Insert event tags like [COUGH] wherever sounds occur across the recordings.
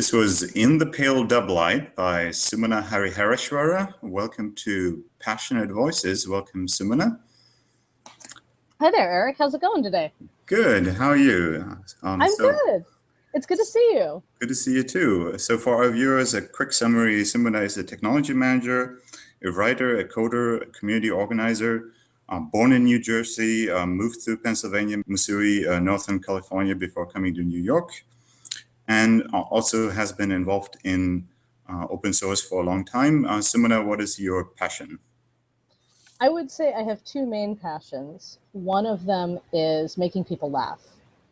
This was In the Pale Doublight by Sumana Harihareshwara. Welcome to Passionate Voices. Welcome, Sumana. Hi there, Eric. How's it going today? Good. How are you? Um, I'm so, good. It's good to see you. Good to see you too. So for our viewers, a quick summary. Sumana is a technology manager, a writer, a coder, a community organizer, um, born in New Jersey, um, moved to Pennsylvania, Missouri, uh, Northern California before coming to New York, and also has been involved in uh, open source for a long time. Uh, Sumana, what is your passion? I would say I have two main passions. One of them is making people laugh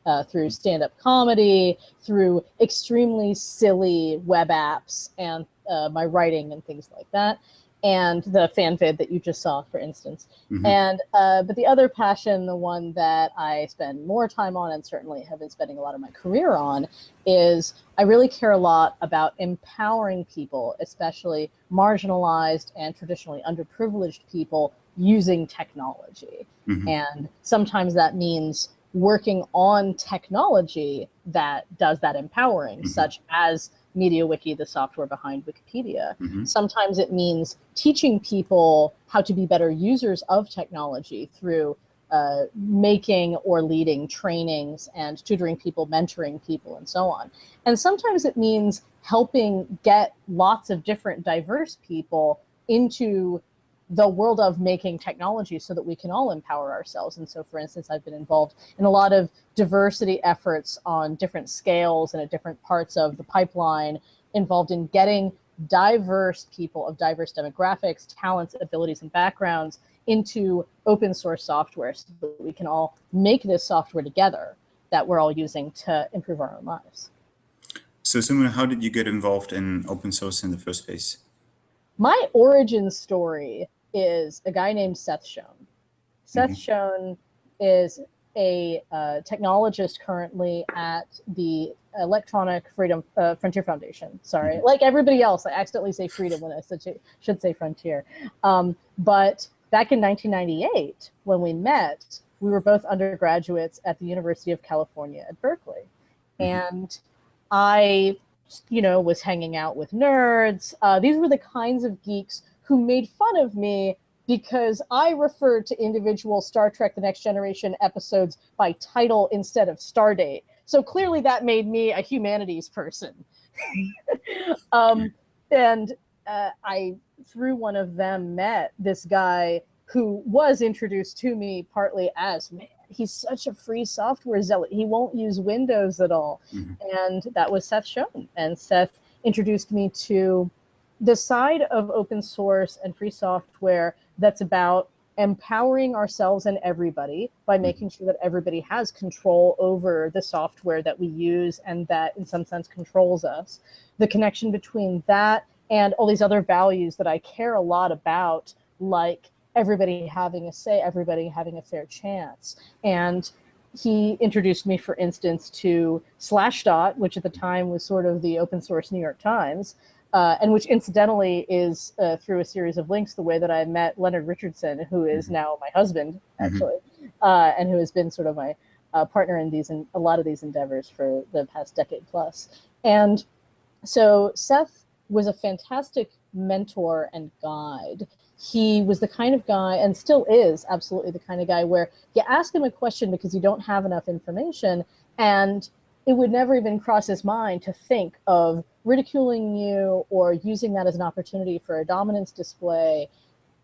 uh, through stand-up comedy, through extremely silly web apps, and uh, my writing and things like that and the fan vid that you just saw, for instance. Mm -hmm. And uh, but the other passion, the one that I spend more time on, and certainly have been spending a lot of my career on, is I really care a lot about empowering people, especially marginalized and traditionally underprivileged people, using technology. Mm -hmm. And sometimes that means working on technology that does that empowering, mm -hmm. such as MediaWiki, the software behind Wikipedia. Mm -hmm. Sometimes it means teaching people how to be better users of technology through uh, making or leading trainings and tutoring people, mentoring people, and so on. And sometimes it means helping get lots of different diverse people into the world of making technology so that we can all empower ourselves. And so, for instance, I've been involved in a lot of diversity efforts on different scales and at different parts of the pipeline involved in getting diverse people of diverse demographics, talents, abilities, and backgrounds into open source software so that we can all make this software together that we're all using to improve our own lives. So Sumana, how did you get involved in open source in the first place? My origin story is a guy named Seth Schoen. Seth mm -hmm. Schoen is a uh, technologist currently at the Electronic Freedom uh, Frontier Foundation. Sorry, mm -hmm. like everybody else, I accidentally say freedom when I should say frontier. Um, but back in 1998, when we met, we were both undergraduates at the University of California at Berkeley. Mm -hmm. And I, you know, was hanging out with nerds. Uh, these were the kinds of geeks who made fun of me because I referred to individual Star Trek The Next Generation episodes by title instead of star date. So clearly that made me a humanities person. [LAUGHS] um, and uh, I, through one of them, met this guy who was introduced to me partly as, man, he's such a free software zealot. He won't use Windows at all. Mm -hmm. And that was Seth Schoen. And Seth introduced me to the side of open source and free software that's about empowering ourselves and everybody by mm-hmm. making sure that everybody has control over the software that we use and that in some sense controls us. The connection between that and all these other values that I care a lot about, like everybody having a say, everybody having a fair chance. And he introduced me, for instance, to Slashdot, which at the time was sort of the open source New York Times, uh, and which incidentally is uh, through a series of links the way that I met Leonard Richardson, who is mm -hmm. now my husband, mm-hmm. actually, mm -hmm. uh, and who has been sort of my uh, partner in these in a lot of these endeavors for the past decade plus. And so Seth was a fantastic mentor and guide. He was the kind of guy, and still is absolutely the kind of guy where you ask him a question because you don't have enough information, and it would never even cross his mind to think of ridiculing you or using that as an opportunity for a dominance display.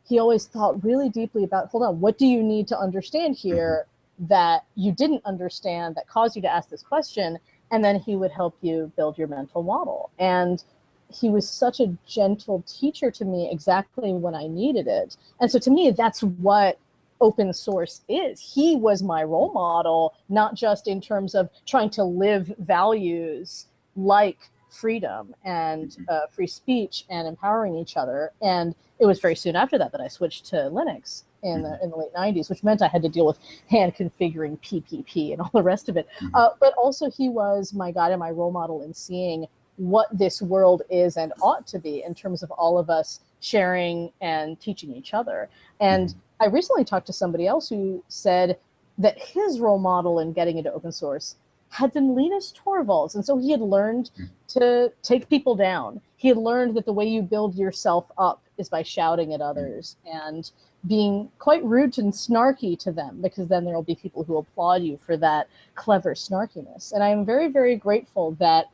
He always thought really deeply about, hold on, what do you need to understand here mm-hmm. that you didn't understand that caused you to ask this question? And then he would help you build your mental model. And he was such a gentle teacher to me exactly when I needed it. And so to me, that's what open source is. He was my role model, not just in terms of trying to live values like freedom and mm-hmm. uh, free speech and empowering each other. And it was very soon after that that I switched to Linux in the, mm-hmm. in the late 90s, which meant I had to deal with hand configuring PPP and all the rest of it. Mm-hmm. Uh, but also he was my guide and my role model in seeing what this world is and ought to be in terms of all of us sharing and teaching each other. And I recently talked to somebody else who said that his role model in getting into open source had been Linus Torvalds. And so he had learned to take people down. He had learned that the way you build yourself up is by shouting at others and being quite rude and snarky to them because then there will be people who applaud you for that clever snarkiness. And I'm very, very grateful that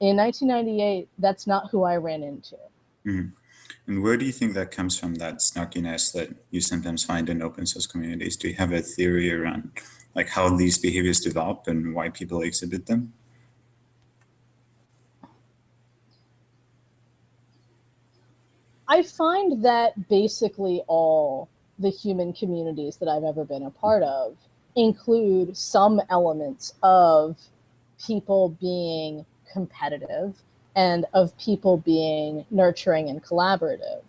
in 1998, that's not who I ran into. Mm-hmm. And where do you think that comes from, that snarkiness that you sometimes find in open source communities? Do you have a theory around like how these behaviors develop and why people exhibit them? I find that basically all the human communities that I've ever been a part of include some elements of people being competitive and of people being nurturing and collaborative.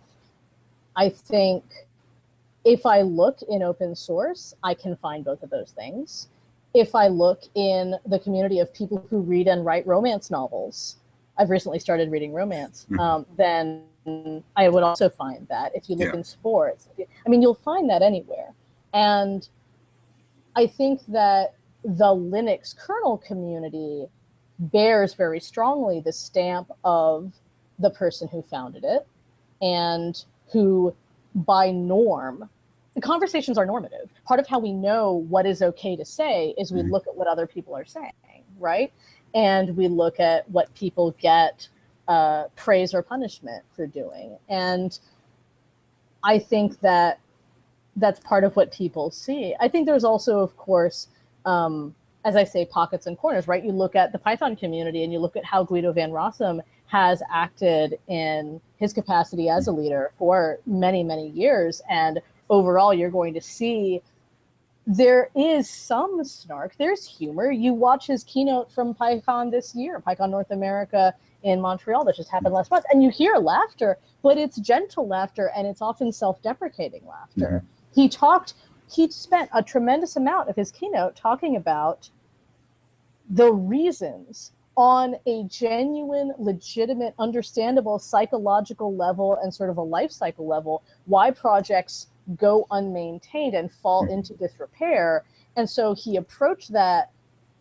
I think if I look in open source, I can find both of those things. If I look in the community of people who read and write romance novels, I've recently started reading romance, mm-hmm. um, then I would also find that if you look yeah. in sports, I mean, you'll find that anywhere. And I think that the Linux kernel community bears very strongly the stamp of the person who founded it and who by norm the conversations are normative part of how we know what is okay to say is we mm-hmm. look at what other people are saying right and we look at what people get uh, praise or punishment for doing. And I think that that's part of what people see. I think there's also, of course, um, as I say, pockets and corners, right? You look at the Python community and you look at how Guido van Rossum has acted in his capacity as a leader for many, many years. And overall, you're going to see there is some snark, there's humor. You watch his keynote from PyCon this year, PyCon North America in Montreal that just happened last month. And you hear laughter, but it's gentle laughter and it's often self deprecating laughter. Mm-hmm. He talked, he spent a tremendous amount of his keynote talking about the reasons on a genuine, legitimate, understandable psychological level and sort of a life cycle level why projects go unmaintained and fall mm-hmm. into disrepair. And so he approached that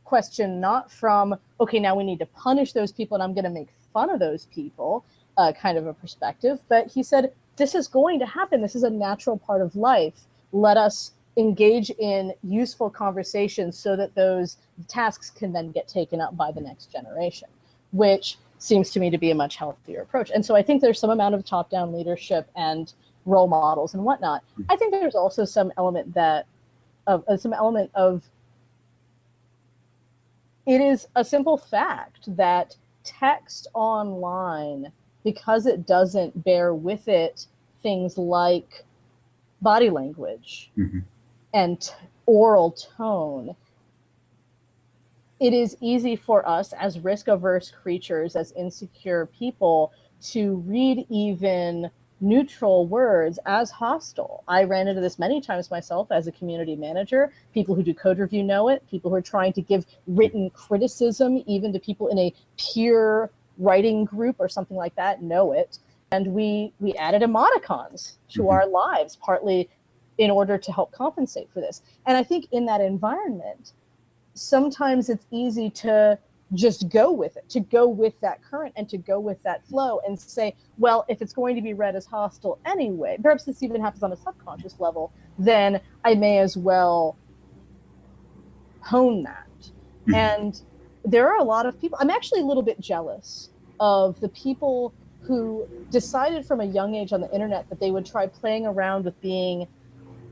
question not from, okay, now we need to punish those people and I'm going to make fun of those people uh, kind of a perspective, but he said, this is going to happen. This is a natural part of life. Let us engage in useful conversations so that those tasks can then get taken up by the next generation, which seems to me to be a much healthier approach. And so I think there's some amount of top-down leadership and role models and whatnot. I think there's also some element that of uh, some element of it is a simple fact that text online, because it doesn't bear with it things like body language mm-hmm. And t- oral tone, it is easy for us as risk averse creatures, as insecure people, to read even neutral words as hostile. I ran into this many times myself as a community manager. People who do code review know it. People who are trying to give written criticism, even to people in a peer writing group or something like that, know it. And we we added emoticons to mm-hmm. our lives, partly in order to help compensate for this. And I think in that environment, sometimes it's easy to just go with it, to go with that current and to go with that flow and say, well, if it's going to be read as hostile anyway, perhaps this even happens on a subconscious level, then I may as well hone that. Mm-hmm. And there are a lot of people, I'm actually a little bit jealous of the people who decided from a young age on the internet that they would try playing around with being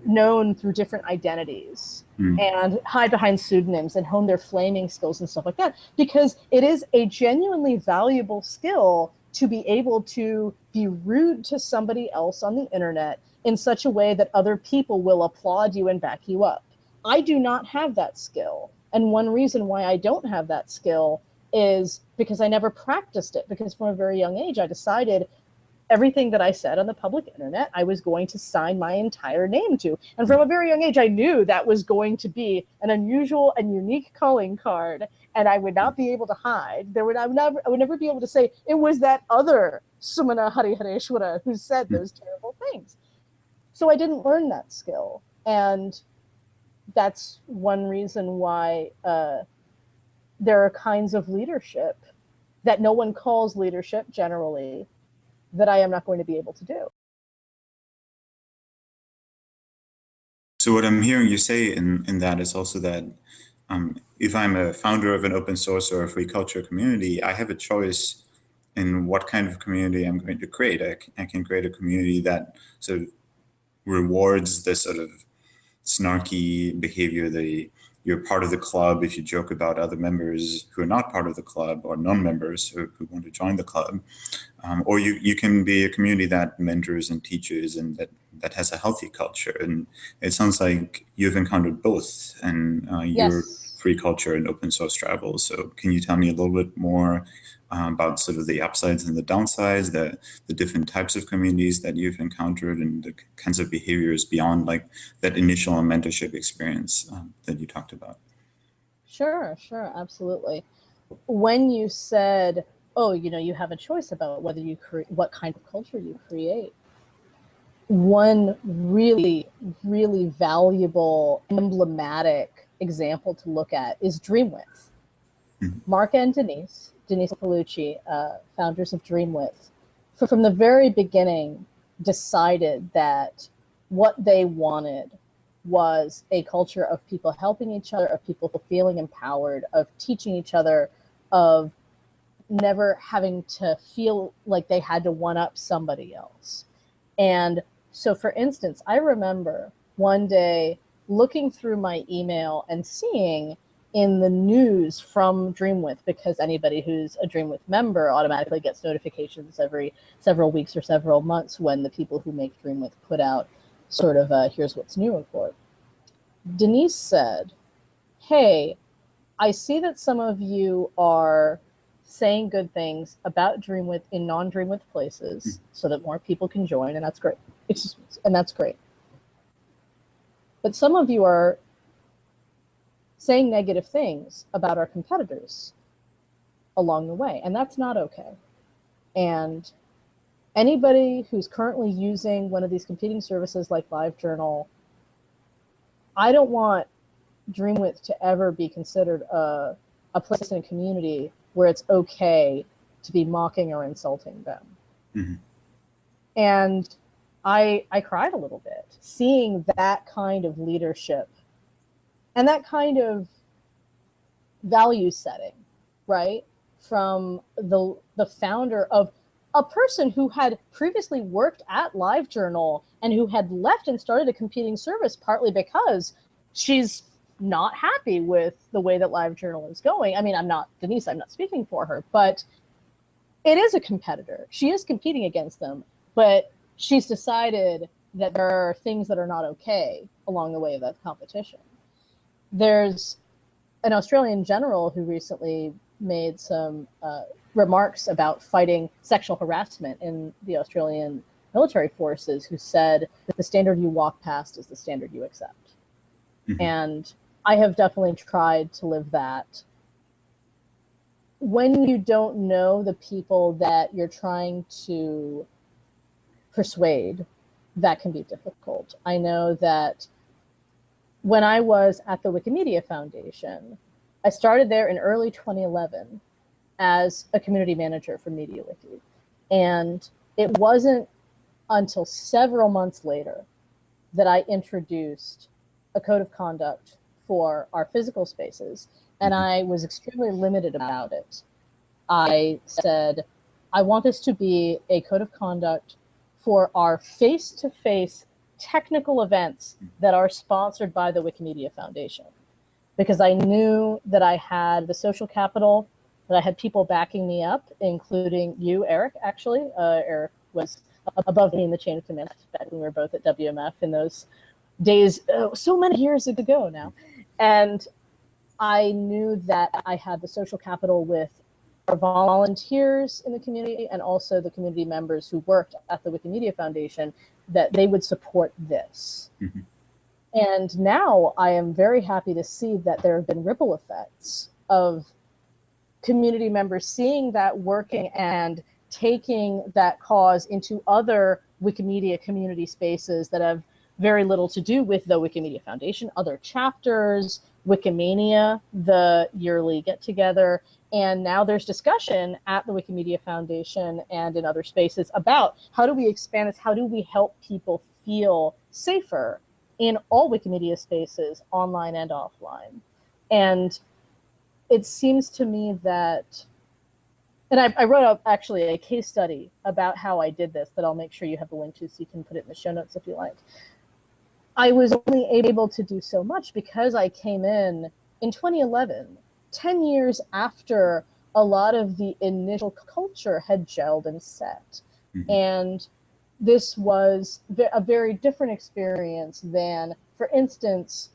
known through different identities mm. and hide behind pseudonyms and hone their flaming skills and stuff like that because it is a genuinely valuable skill to be able to be rude to somebody else on the internet in such a way that other people will applaud you and back you up. I do not have that skill. And one reason why I don't have that skill is because I never practiced it because from a very young age I decided everything that I said on the public internet, I was going to sign my entire name to. And from a very young age, I knew that was going to be an unusual and unique calling card, and I would not be able to hide. There would I would never I would never be able to say it was that other Sumana Harihareshwara who said hmm. those terrible things. So I didn't learn that skill, and that's one reason why uh, there are kinds of leadership that no one calls leadership generally that I am not going to be able to do. So what I'm hearing you say in, in that is also that um, if I'm a founder of an open source or a free culture community, I have a choice in what kind of community I'm going to create. I, I can create a community that sort of rewards the sort of snarky behavior, the you're part of the club if you joke about other members who are not part of the club or non-members who, who, want to join the club. Um, or you, you can be a community that mentors and teaches and that, that has a healthy culture. And it sounds like you've encountered both and uh, yes. your free culture and open source travel. So can you tell me a little bit more um, about sort of the upsides and the downsides, the, the different types of communities that you've encountered and the kinds of behaviors beyond like that initial mentorship experience um, that you talked about. Sure, sure, absolutely. When you said, oh, you know, you have a choice about whether you create, what kind of culture you create. One really, really valuable, emblematic example to look at is Dreamwidth. Mm -hmm. Mark and Denise Denise Paolucci, uh, founders of Dreamwidth, from the very beginning decided that what they wanted was a culture of people helping each other, of people feeling empowered, of teaching each other, of never having to feel like they had to one up somebody else. And so, for instance, I remember one day looking through my email and seeing in the news from Dreamwidth because anybody who's a Dreamwidth member automatically gets notifications every several weeks or several months when the people who make Dreamwidth put out sort of a here's what's new report. Denise said, hey, I see that some of you are saying good things about Dreamwidth in non-Dreamwidth places mm -hmm. so that more people can join, and that's great. It's, just, and that's great. But some of you are saying negative things about our competitors along the way, and that's not okay. And anybody who's currently using one of these competing services like LiveJournal, I don't want Dreamwidth to ever be considered a, a place in a community where it's okay to be mocking or insulting them. Mm-hmm. And I I cried a little bit seeing that kind of leadership and that kind of value setting, right? From the the founder of a person who had previously worked at LiveJournal and who had left and started a competing service partly because she's not happy with the way that LiveJournal is going. I mean, I'm not Denise, I'm not speaking for her, but it is a competitor. She is competing against them, but she's decided that there are things that are not okay along the way of that competition there's an Australian general who recently made some uh, remarks about fighting sexual harassment in the Australian military forces who said that the standard you walk past is the standard you accept. Mm-hmm. And I have definitely tried to live that. When you don't know the people that you're trying to persuade, that can be difficult. I know that when I was at the Wikimedia Foundation, I started there in early 2011 as a community manager for MediaWiki. And it wasn't until several months later that I introduced a code of conduct for our physical spaces. And mm-hmm. I was extremely limited about it. I said, I want this to be a code of conduct for our face to face technical events that are sponsored by the Wikimedia Foundation because I knew that I had the social capital, that I had people backing me up, including you, Eric, actually. Uh, Eric was above me in the chain of command back when we were both at WMF in those days, uh, so many years ago now. And I knew that I had the social capital with our volunteers in the community and also the community members who worked at the Wikimedia Foundation that they would support this. Mm-hmm. And now I am very happy to see that there have been ripple effects of community members seeing that working and taking that cause into other Wikimedia community spaces that have very little to do with the Wikimedia Foundation, other chapters, Wikimania, the yearly get together, And now there's discussion at the Wikimedia Foundation and in other spaces about how do we expand this? How do we help people feel safer in all Wikimedia spaces, online and offline? And it seems to me that, and I, I wrote up actually a case study about how I did this that I'll make sure you have the link to so you can put it in the show notes if you like. I was only able to do so much because I came in in 2011, 10 years after a lot of the initial culture had gelled and set. Mm-hmm. And this was a very different experience than, for instance,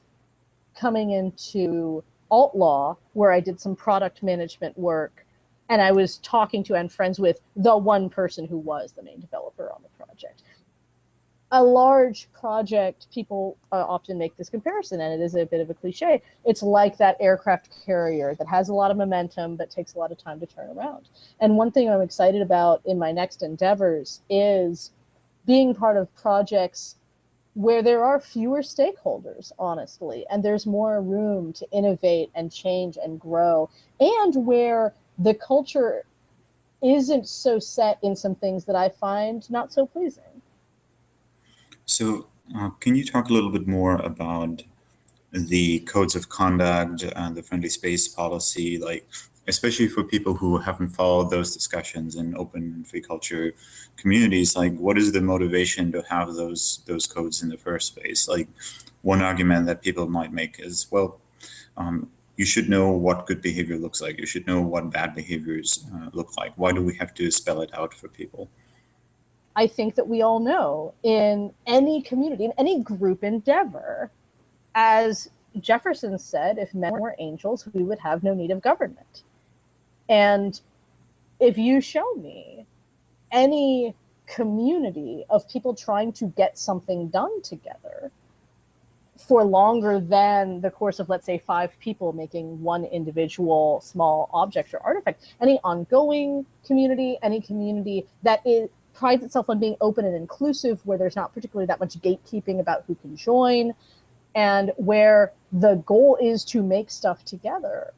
coming into AltLaw, where I did some product management work, and I was talking to and friends with the one person who was the main developer on the project. A large project, people uh, often make this comparison, and it is a bit of a cliche. It's like that aircraft carrier that has a lot of momentum but takes a lot of time to turn around. And one thing I'm excited about in my next endeavors is being part of projects where there are fewer stakeholders, honestly, and there's more room to innovate and change and grow, and where the culture isn't so set in some things that I find not so pleasing. So, uh, can you talk a little bit more about the codes of conduct and the friendly space policy? Like, especially for people who haven't followed those discussions in open free culture communities like what is the motivation to have those those codes in the first place? Like one argument that people might make is well um, you should know what good behavior looks like. You should know what bad behaviors uh, look like. Why do we have to spell it out for people i think that we all know in any community in any group endeavor as jefferson said if men were angels we would have no need of government. And if you show me any community of people trying to get something done together for longer than the course of, let's say, five people making one individual small object or artifact, any ongoing community, any community that is, prides itself on being open and inclusive, where there's not particularly that much gatekeeping about who can join, and where the goal is to make stuff together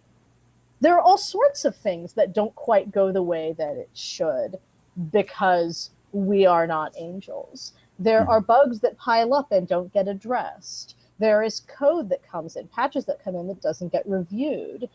there are all sorts of things that don't quite go the way that it should because we are not angels. There mm-hmm. are bugs that pile up and don't get addressed. There is code that comes in, patches that come in that doesn't get reviewed.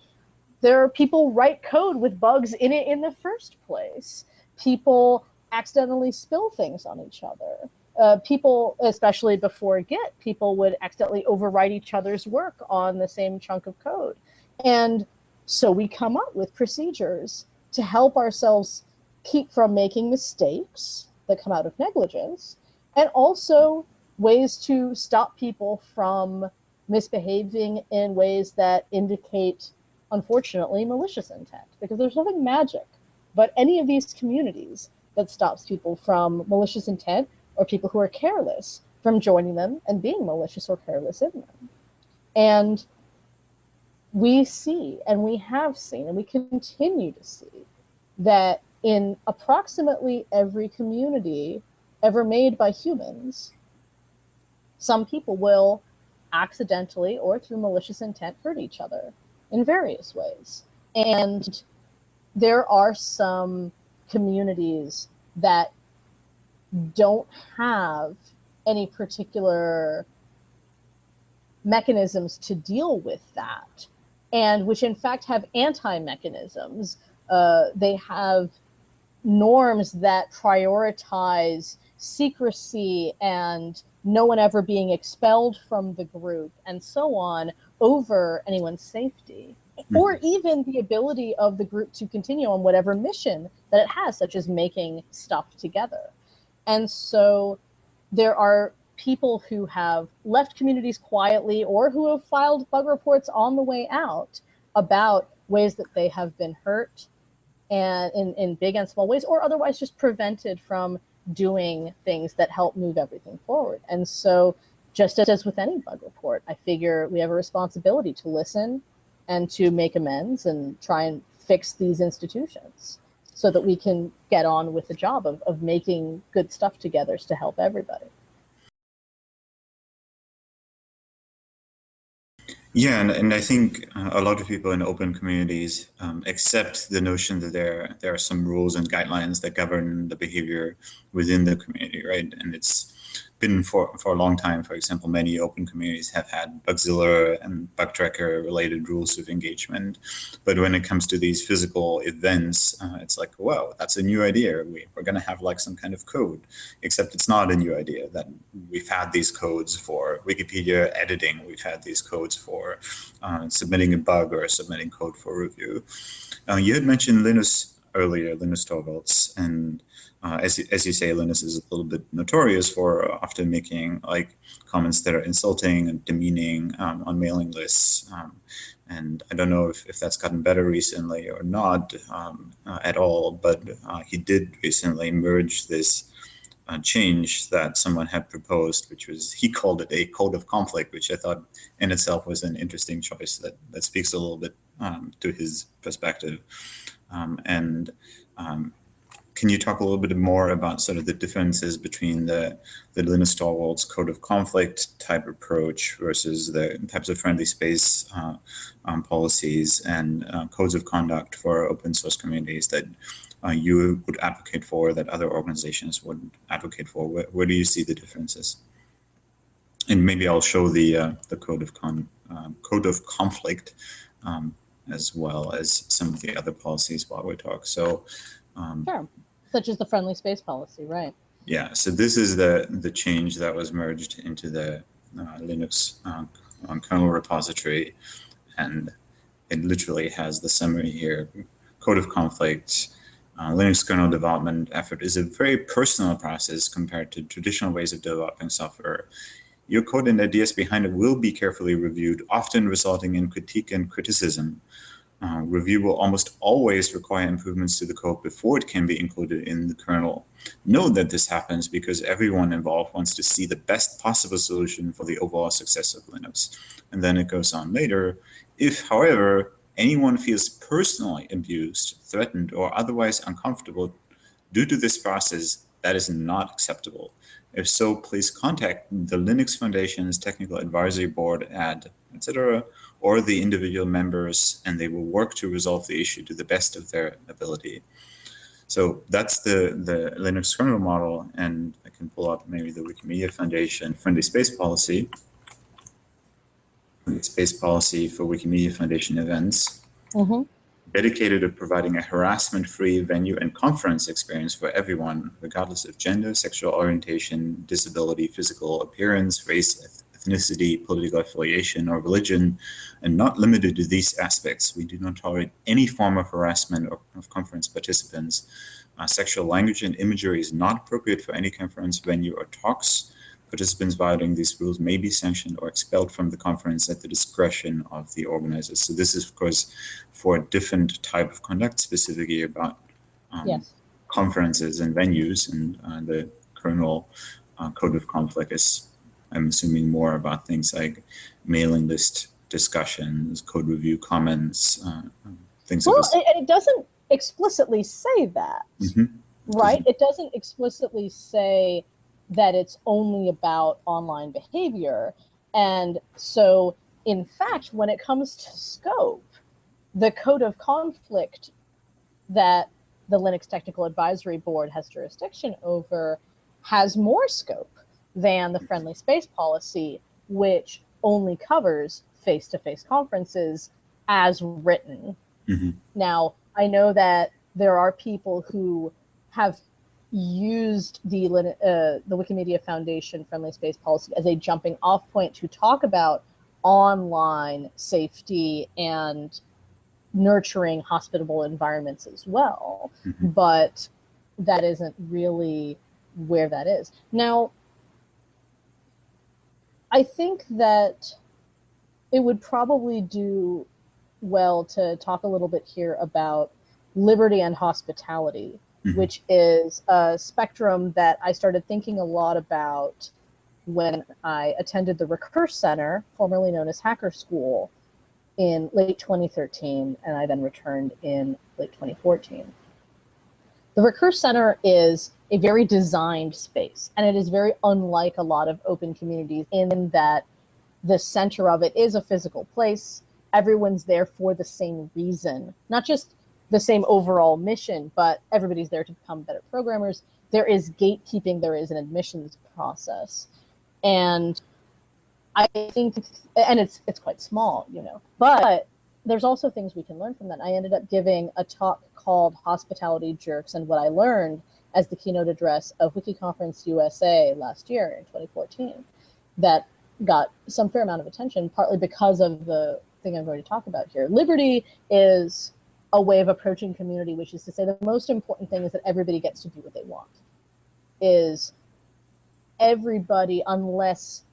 There are people write code with bugs in it in the first place. People accidentally spill things on each other. Uh, people, especially before Git, people would accidentally overwrite each other's work on the same chunk of code. And so we come up with procedures to help ourselves keep from making mistakes that come out of negligence, and also ways to stop people from misbehaving in ways that indicate, unfortunately, malicious intent. Because there's nothing magic but any of these communities that stops people from malicious intent or people who are careless from joining them and being malicious or careless in them. And we see and we have seen and we continue to see that in approximately every community ever made by humans, some people will accidentally or through malicious intent hurt each other in various ways. And there are some communities that don't have any particular mechanisms to deal with that and which in fact have anti-mechanisms. Uh, they have norms that prioritize secrecy and no one ever being expelled from the group and so on over anyone's safety. Mm-hmm. or even the ability of the group to continue on whatever mission that it has such as making stuff together and so there are people who have left communities quietly or who have filed bug reports on the way out about ways that they have been hurt and in, in big and small ways or otherwise just prevented from doing things that help move everything forward. And so just as with any bug report, I figure we have a responsibility to listen and to make amends and try and fix these institutions so that we can get on with the job of, of making good stuff together to help everybody. Yeah, and, and I think uh, a lot of people in open communities um, accept the notion that there there are some rules and guidelines that govern the behavior within the community, right? And it's been for, for a long time, for example, many open communities have had Bugzilla and Bugtracker related rules of engagement. But when it comes to these physical events, uh, it's like, wow, that's a new idea. We, we're going to have like some kind of code, except it's not a new idea. That we've had these codes for Wikipedia editing. We've had these codes for uh, submitting a bug or submitting code for review. Uh, you had mentioned Linus earlier, Linus Torvalds, and uh, as, as you say, Linus is a little bit notorious for often making like comments that are insulting and demeaning um, on mailing lists. Um, and I don't know if, if that's gotten better recently or not um, uh, at all, but uh, he did recently merge this uh, change that someone had proposed, which was, he called it a code of conflict, which I thought in itself was an interesting choice that, that speaks a little bit um, to his perspective. Um, and um, can you talk a little bit more about sort of the differences between the, the Linus Torvalds code of conflict type approach versus the types of friendly space uh, um, policies and uh, codes of conduct for open source communities that uh, you would advocate for, that other organizations would advocate for? Where, where do you see the differences? And maybe I'll show the uh, the code of con um, code of conflict um, as well as some of the other policies while we talk. So um, sure such as the friendly space policy, right? Yeah, so this is the, the change that was merged into the uh, Linux uh, kernel repository. And it literally has the summary here. Code of conflict, uh, Linux kernel development effort is a very personal process compared to traditional ways of developing software. Your code and ideas behind it will be carefully reviewed, often resulting in critique and criticism. Uh, review will almost always require improvements to the code before it can be included in the kernel. Note that this happens because everyone involved wants to see the best possible solution for the overall success of Linux. And then it goes on later. If, however, anyone feels personally abused, threatened, or otherwise uncomfortable due to this process, that is not acceptable. If so, please contact the Linux Foundation's Technical Advisory Board at etc or the individual members, and they will work to resolve the issue to the best of their ability. So that's the, the Linux kernel model, and I can pull up maybe the Wikimedia Foundation friendly space policy, friendly space policy for Wikimedia Foundation events, mm -hmm. dedicated to providing a harassment-free venue and conference experience for everyone, regardless of gender, sexual orientation, disability, physical appearance, race, ethnicity, political affiliation, or religion, and not limited to these aspects. We do not tolerate any form of harassment of conference participants. Uh, sexual language and imagery is not appropriate for any conference venue or talks. Participants violating these rules may be sanctioned or expelled from the conference at the discretion of the organizers. So this is, of course, for a different type of conduct, specifically about um, yes. conferences and venues, and uh, the kernel uh, code of conflict is I'm assuming more about things like mailing list discussions, code review comments, uh, things. Like that. Well, and it doesn't explicitly say that, mm -hmm. right? It doesn't explicitly say that it's only about online behavior. And so, in fact, when it comes to scope, the code of conflict that the Linux Technical Advisory Board has jurisdiction over has more scope than the friendly space policy, which only covers face to face conferences as written. Mm-hmm. Now, I know that there are people who have used the uh, the Wikimedia Foundation friendly space policy as a jumping off point to talk about online safety and nurturing hospitable environments as well. Mm-hmm. But that isn't really where that is. Now, I think that it would probably do well to talk a little bit here about liberty and hospitality, mm-hmm. which is a spectrum that I started thinking a lot about when I attended the Recurse Center, formerly known as Hacker School, in late 2013, and I then returned in late 2014. The Recurse Center is a very designed space, and it is very unlike a lot of open communities in that the center of it is a physical place. Everyone's there for the same reason, not just the same overall mission, but everybody's there to become better programmers. There is gatekeeping, there is an admissions process. And I think, and it's it's quite small, you know, but there's also things we can learn from that. I ended up giving a talk called Hospitality Jerks and what I learned as the keynote address of WikiConference USA last year in 2014 that got some fair amount of attention, partly because of the thing I'm going to talk about here. Liberty is a way of approaching community, which is to say the most important thing is that everybody gets to do what they want. Is everybody, unless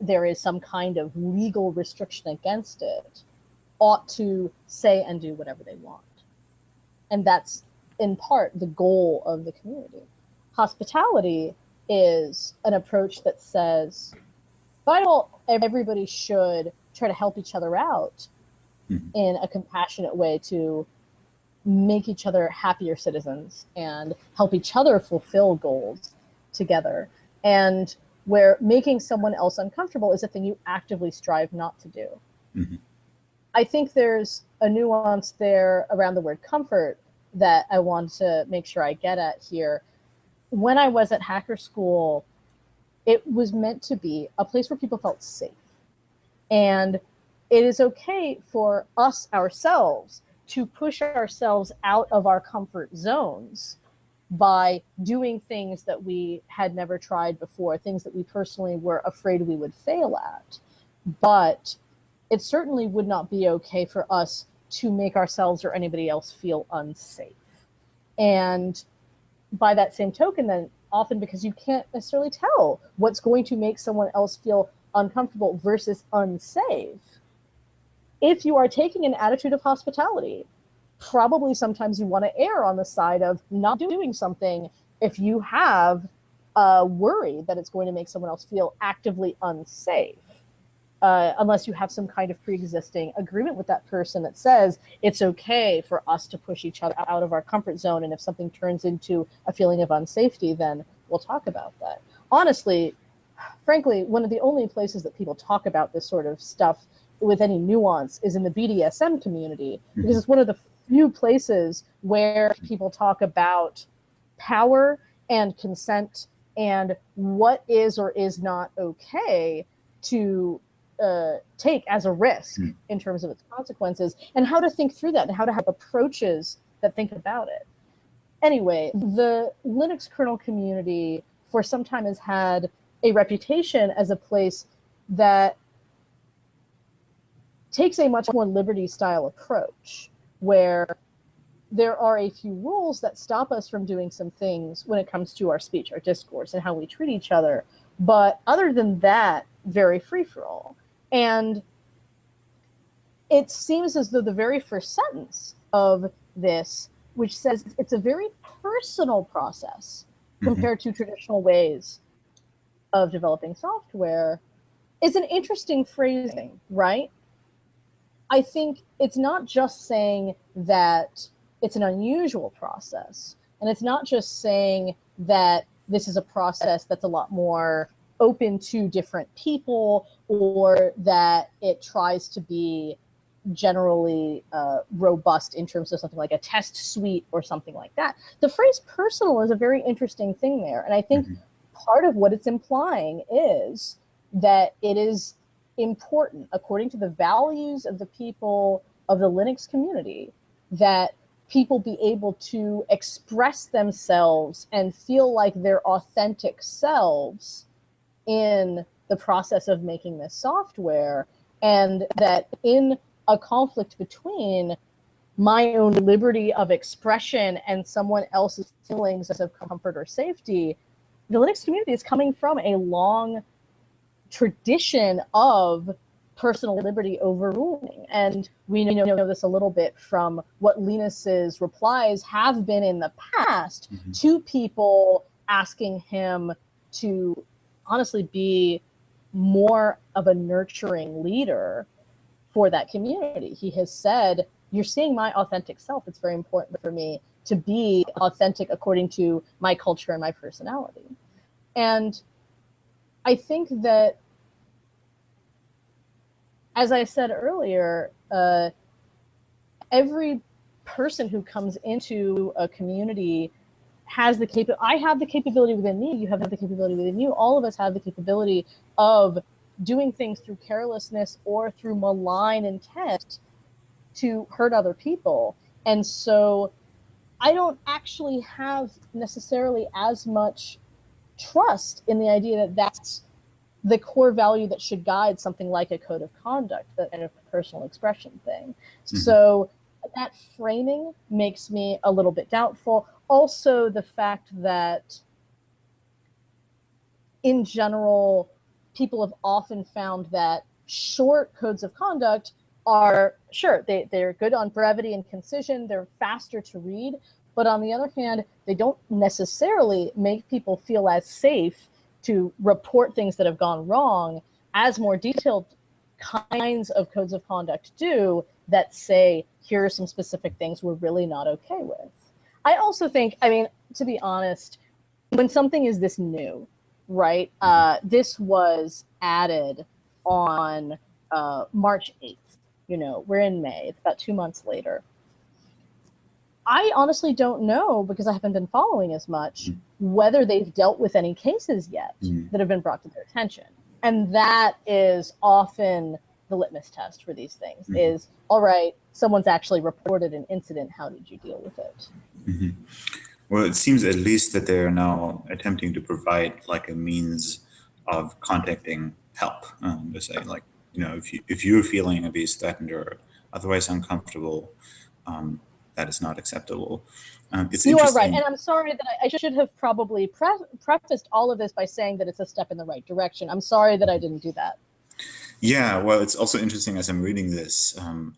there is some kind of legal restriction against it, ought to say and do whatever they want. And that's in part the goal of the community. Hospitality is an approach that says, by all, everybody should try to help each other out mm-hmm. in a compassionate way to make each other happier citizens and help each other fulfill goals together. And where making someone else uncomfortable is a thing you actively strive not to do. Mm-hmm. I think there's a nuance there around the word comfort that I want to make sure I get at here. When I was at Hacker School, it was meant to be a place where people felt safe. And it is okay for us ourselves to push ourselves out of our comfort zones by doing things that we had never tried before, things that we personally were afraid we would fail at. But it certainly would not be okay for us to make ourselves or anybody else feel unsafe. And by that same token, then often because you can't necessarily tell what's going to make someone else feel uncomfortable versus unsafe. If you are taking an attitude of hospitality, probably sometimes you want to err on the side of not doing something if you have a worry that it's going to make someone else feel actively unsafe uh, unless you have some kind of pre-existing agreement with that person that says it's okay for us to push each other out of our comfort zone and if something turns into a feeling of unsafety then we'll talk about that honestly frankly one of the only places that people talk about this sort of stuff with any nuance is in the bdsm community mm-hmm. because it's one of the few places where people talk about power and consent and what is or is not okay to uh, take as a risk mm. in terms of its consequences and how to think through that and how to have approaches that think about it. Anyway, the Linux kernel community for some time has had a reputation as a place that takes a much more liberty style approach where there are a few rules that stop us from doing some things when it comes to our speech, our discourse, and how we treat each other. But other than that, very free for all. And it seems as though the very first sentence of this, which says it's a very personal process mm-hmm. compared to traditional ways of developing software, is an interesting phrasing, right? I think it's not just saying that it's an unusual process, and it's not just saying that this is a process that's a lot more open to different people or that it tries to be generally uh, robust in terms of something like a test suite or something like that. The phrase personal is a very interesting thing there. And I think mm-hmm. part of what it's implying is that it is important, according to the values of the people of the Linux community, that people be able to express themselves and feel like their authentic selves in the process of making this software and that in a conflict between my own liberty of expression and someone else's feelings of comfort or safety, the Linux community is coming from a long tradition of personal liberty overruling. And we know know this a little bit from what Linus's replies have been in the past mm-hmm. to people asking him to honestly be more of a nurturing leader for that community. He has said, You're seeing my authentic self. It's very important for me to be authentic according to my culture and my personality. And I think that as I said earlier, uh, every person who comes into a community has the cap. I have the capability within me. You have the capability within you. All of us have the capability of doing things through carelessness or through malign intent to hurt other people. And so I don't actually have necessarily as much trust in the idea that that's the core value that should guide something like a code of conduct, that kind of personal expression thing. Mm-hmm. So that framing makes me a little bit doubtful. Also, the fact that in general, people have often found that short codes of conduct are sure they, they're good on brevity and concision they're faster to read but on the other hand they don't necessarily make people feel as safe to report things that have gone wrong as more detailed kinds of codes of conduct do that say here are some specific things we're really not okay with i also think i mean to be honest when something is this new right uh, this was added on uh, march 8th you know, we're in May. It's about two months later. I honestly don't know because I haven't been following as much mm. whether they've dealt with any cases yet mm. that have been brought to their attention. And that is often the litmus test for these things mm. is all right, someone's actually reported an incident. How did you deal with it? Mm-hmm. Well, it seems at least that they're now attempting to provide like a means of contacting help. Um, to say like you know, if you if you're feeling abuse threatened or otherwise uncomfortable, um, that is not acceptable. Um, it's you are right, and I'm sorry that I, I should have probably pre prefaced all of this by saying that it's a step in the right direction. I'm sorry that I didn't do that. Yeah, well, it's also interesting as I'm reading this. Um,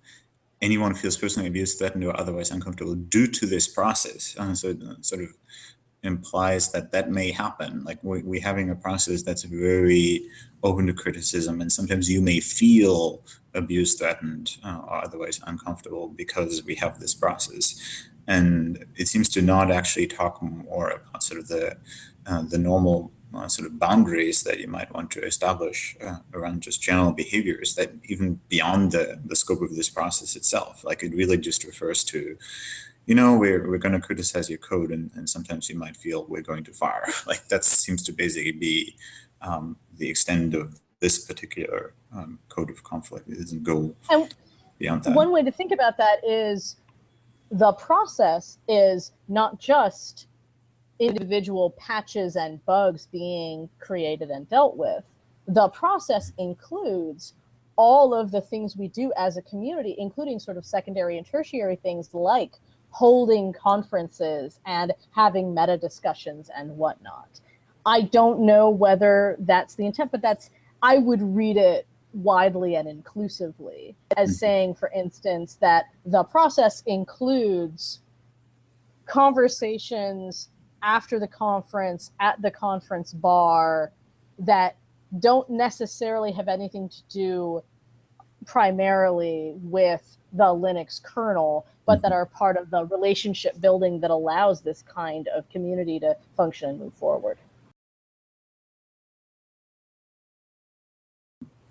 anyone feels personally abused, threatened, or otherwise uncomfortable due to this process. Uh, so, it sort of implies that that may happen. Like we, we having a process that's very open to criticism, and sometimes you may feel abused, threatened, uh, or otherwise uncomfortable because we have this process. And it seems to not actually talk more about sort of the uh, the normal uh, sort of boundaries that you might want to establish uh, around just general behaviors that even beyond the, the scope of this process itself. Like it really just refers to you know, we're, we're going to criticize your code and, and sometimes you might feel we're going too far. [LAUGHS] Like that seems to basically be um, the extent of this particular um, code of conflict. It doesn't go and beyond that. One way to think about that is the process is not just individual patches and bugs being created and dealt with. The process includes all of the things we do as a community, including sort of secondary and tertiary things like holding conferences and having meta discussions and whatnot. I don't know whether that's the intent, but that's, I would read it widely and inclusively as mm-hmm. saying, for instance, that the process includes conversations after the conference, at the conference bar, that don't necessarily have anything to do primarily with the Linux kernel, but that mm-hmm. are part of the relationship building that allows this kind of community to function and move forward.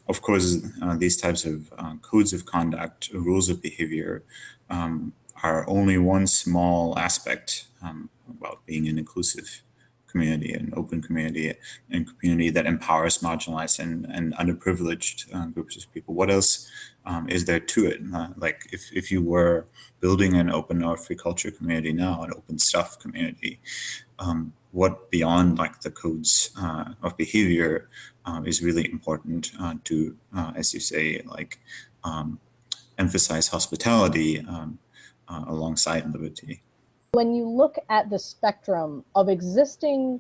Of course, uh, these types of uh, codes of conduct, rules of behavior, um, are only one small aspect um, about being an inclusive community, an open community, and community that empowers marginalized and, and underprivileged uh, groups of people. What else um, is there to it? Uh, like if, if you were building an open or free culture community now, an open stuff community, um, what beyond like the codes uh, of behavior uh, is really important uh, to, uh, as you say, like um, emphasize hospitality um, alongside liberty when you look at the spectrum of existing,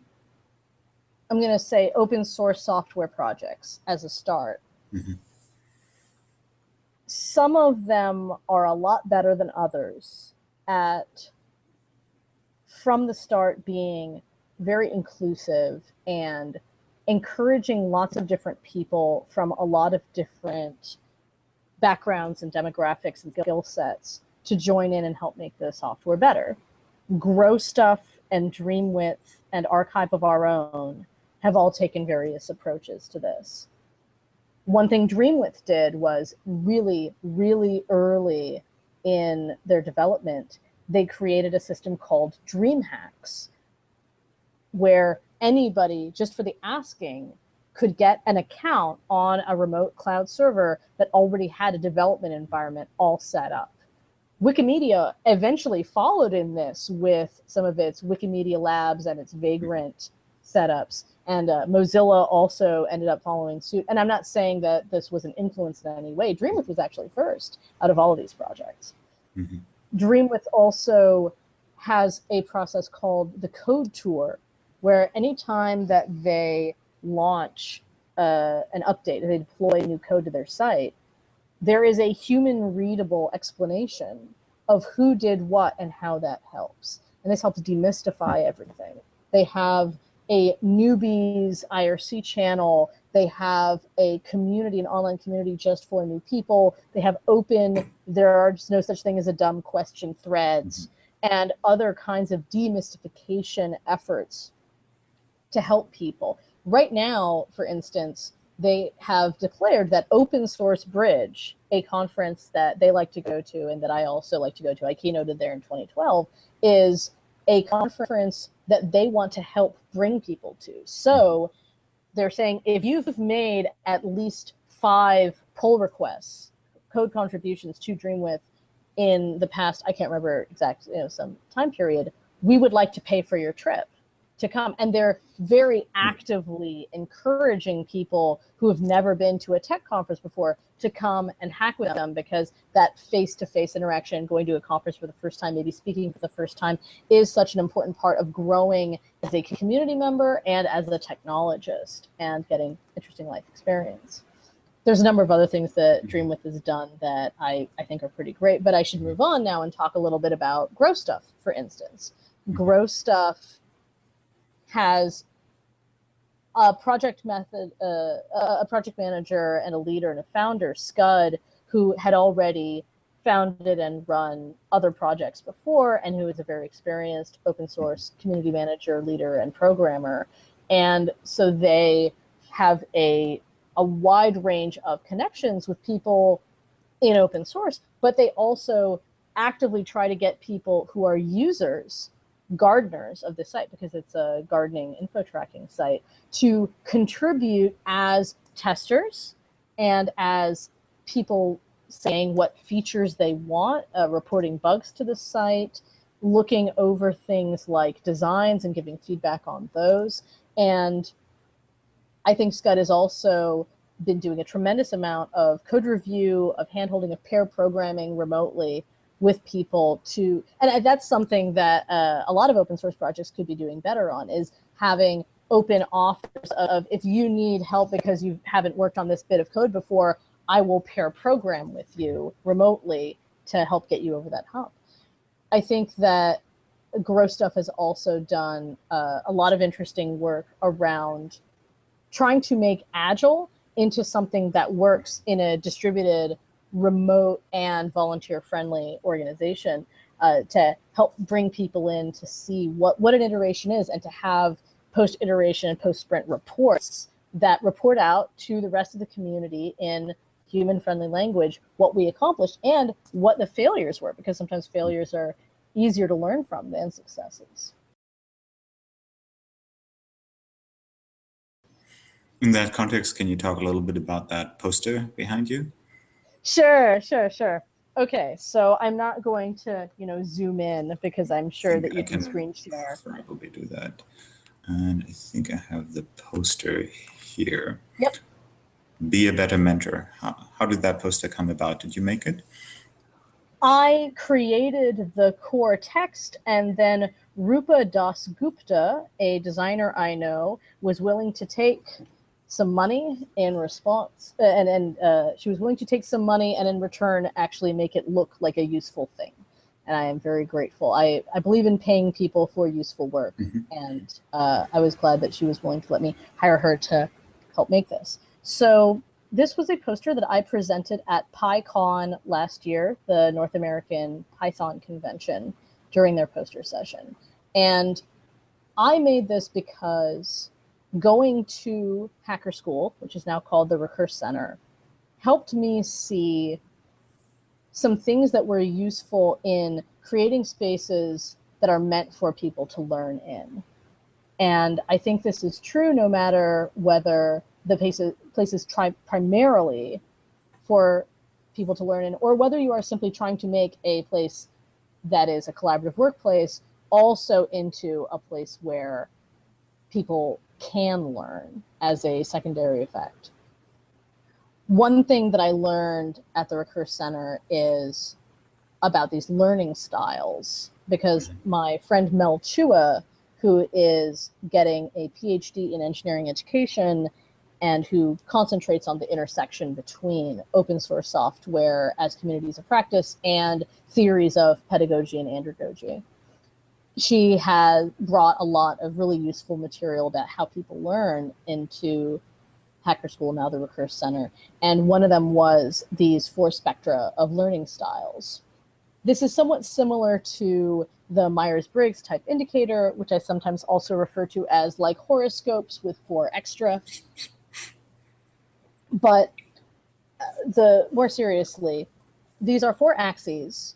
I'm going to say open source software projects as a start, mm -hmm. some of them are a lot better than others at from the start being very inclusive and encouraging lots of different people from a lot of different backgrounds and demographics and skill sets to join in and help make the software better grow stuff and Dreamwidth and archive of our own have all taken various approaches to this. one thing Dreamwidth did was really, really early in their development, they created a system called DreamHacks, where anybody, just for the asking, could get an account on a remote cloud server that already had a development environment all set up. Wikimedia eventually followed in this with some of its Wikimedia Labs and its Vagrant setups. And uh, Mozilla also ended up following suit. And I'm not saying that this was an influence in any way. Dreamwidth was actually first out of all of these projects. Mm -hmm. Dreamwidth also has a process called the Code Tour, where anytime that they launch uh, an update, they deploy new code to their site, there is a human readable explanation of who did what and how that helps. And this helps demystify everything. They have a newbies IRC channel. They have a community, an online community just for new people. They have open, there are just no such thing as a dumb question threads mm-hmm. and other kinds of demystification efforts to help people. Right now, for instance, they have declared that Open Source Bridge, a conference that they like to go to and that I also like to go to, I keynoted there in 2012, is a conference that they want to help bring people to. So they're saying if you've made at least five pull requests, code contributions to Dreamwidth in the past, I can't remember exact, you know, some time period, we would like to pay for your trip to come. And they're very hmm. actively encouraging people who have never been to a tech conference before to come and hack with them because that face-to-face -face interaction, going to a conference for the first time, maybe speaking for the first time, is such an important part of growing as a community member and as a technologist and getting interesting life experience. There's a number of other things that mm-hmm. Dreamwidth has done that I, I think are pretty great, but I should hmm. move on now and talk a little bit about Grow Stuff, for instance. Hmm. Grow Stuff has a project method, uh, a project manager and a leader and a founder, Skud, who had already founded and run other projects before and who is a very experienced open source community manager, leader, and programmer. And so they have a, a wide range of connections with people in open source, but they also actively try to get people who are users gardeners of the site because it's a gardening info tracking site to contribute as testers and as people saying what features they want, uh, reporting bugs to the site, looking over things like designs and giving feedback on those. And I think Skud has also been doing a tremendous amount of code review, of handholding, of pair programming remotely with people to, and that's something that uh, a lot of open source projects could be doing better on is having open offers of if you need help because you haven't worked on this bit of code before, I will pair program with you remotely to help get you over that hump. I think that Grow Stuff has also done uh, a lot of interesting work around trying to make Agile into something that works in a distributed remote and volunteer friendly organization uh, to help bring people in to see what, what an iteration is and to have post iteration and post sprint reports that report out to the rest of the community in human friendly language what we accomplished and what the failures were because sometimes failures are easier to learn from than successes. In that context, can you talk a little bit about that poster behind you? Sure, sure, sure. Okay, so I'm not going to, you know, zoom in because I'm sure that you can, can, screen share. Probably do that. And I think I have the poster here. Yep. Be a better mentor. How, how did that poster come about? Did you make it? I created the core text and then Rupa Das Gupta, a designer I know, was willing to take some money in response uh, and and uh, she was willing to take some money and in return actually make it look like a useful thing. And i am very grateful. I i believe in paying people for useful work. Mm -hmm. and uh, i was glad that she was willing to let me hire her to help make this. So this was a poster that i presented at pycon last year the north american python convention during their poster session. And i made this because going to Hacker School, which is now called the Recurse Center, helped me see some things that were useful in creating spaces that are meant for people to learn in. And I think this is true no matter whether the places, places try primarily for people to learn in, or whether you are simply trying to make a place that is a collaborative workplace also into a place where people can learn as a secondary effect. One thing that I learned at the Recurse Center is about these learning styles because mm-hmm. my friend Mel Chua, who is getting a PhD in engineering education and who concentrates on the intersection between open source software as communities of practice and theories of pedagogy and andragogy. She has brought a lot of really useful material about how people learn into Hacker School, now the Recurse Center. And one of them was these four spectra of learning styles. This is somewhat similar to the Myers-Briggs type indicator, which I sometimes also refer to as like horoscopes with four extra. But uh, the more seriously, these are four axes.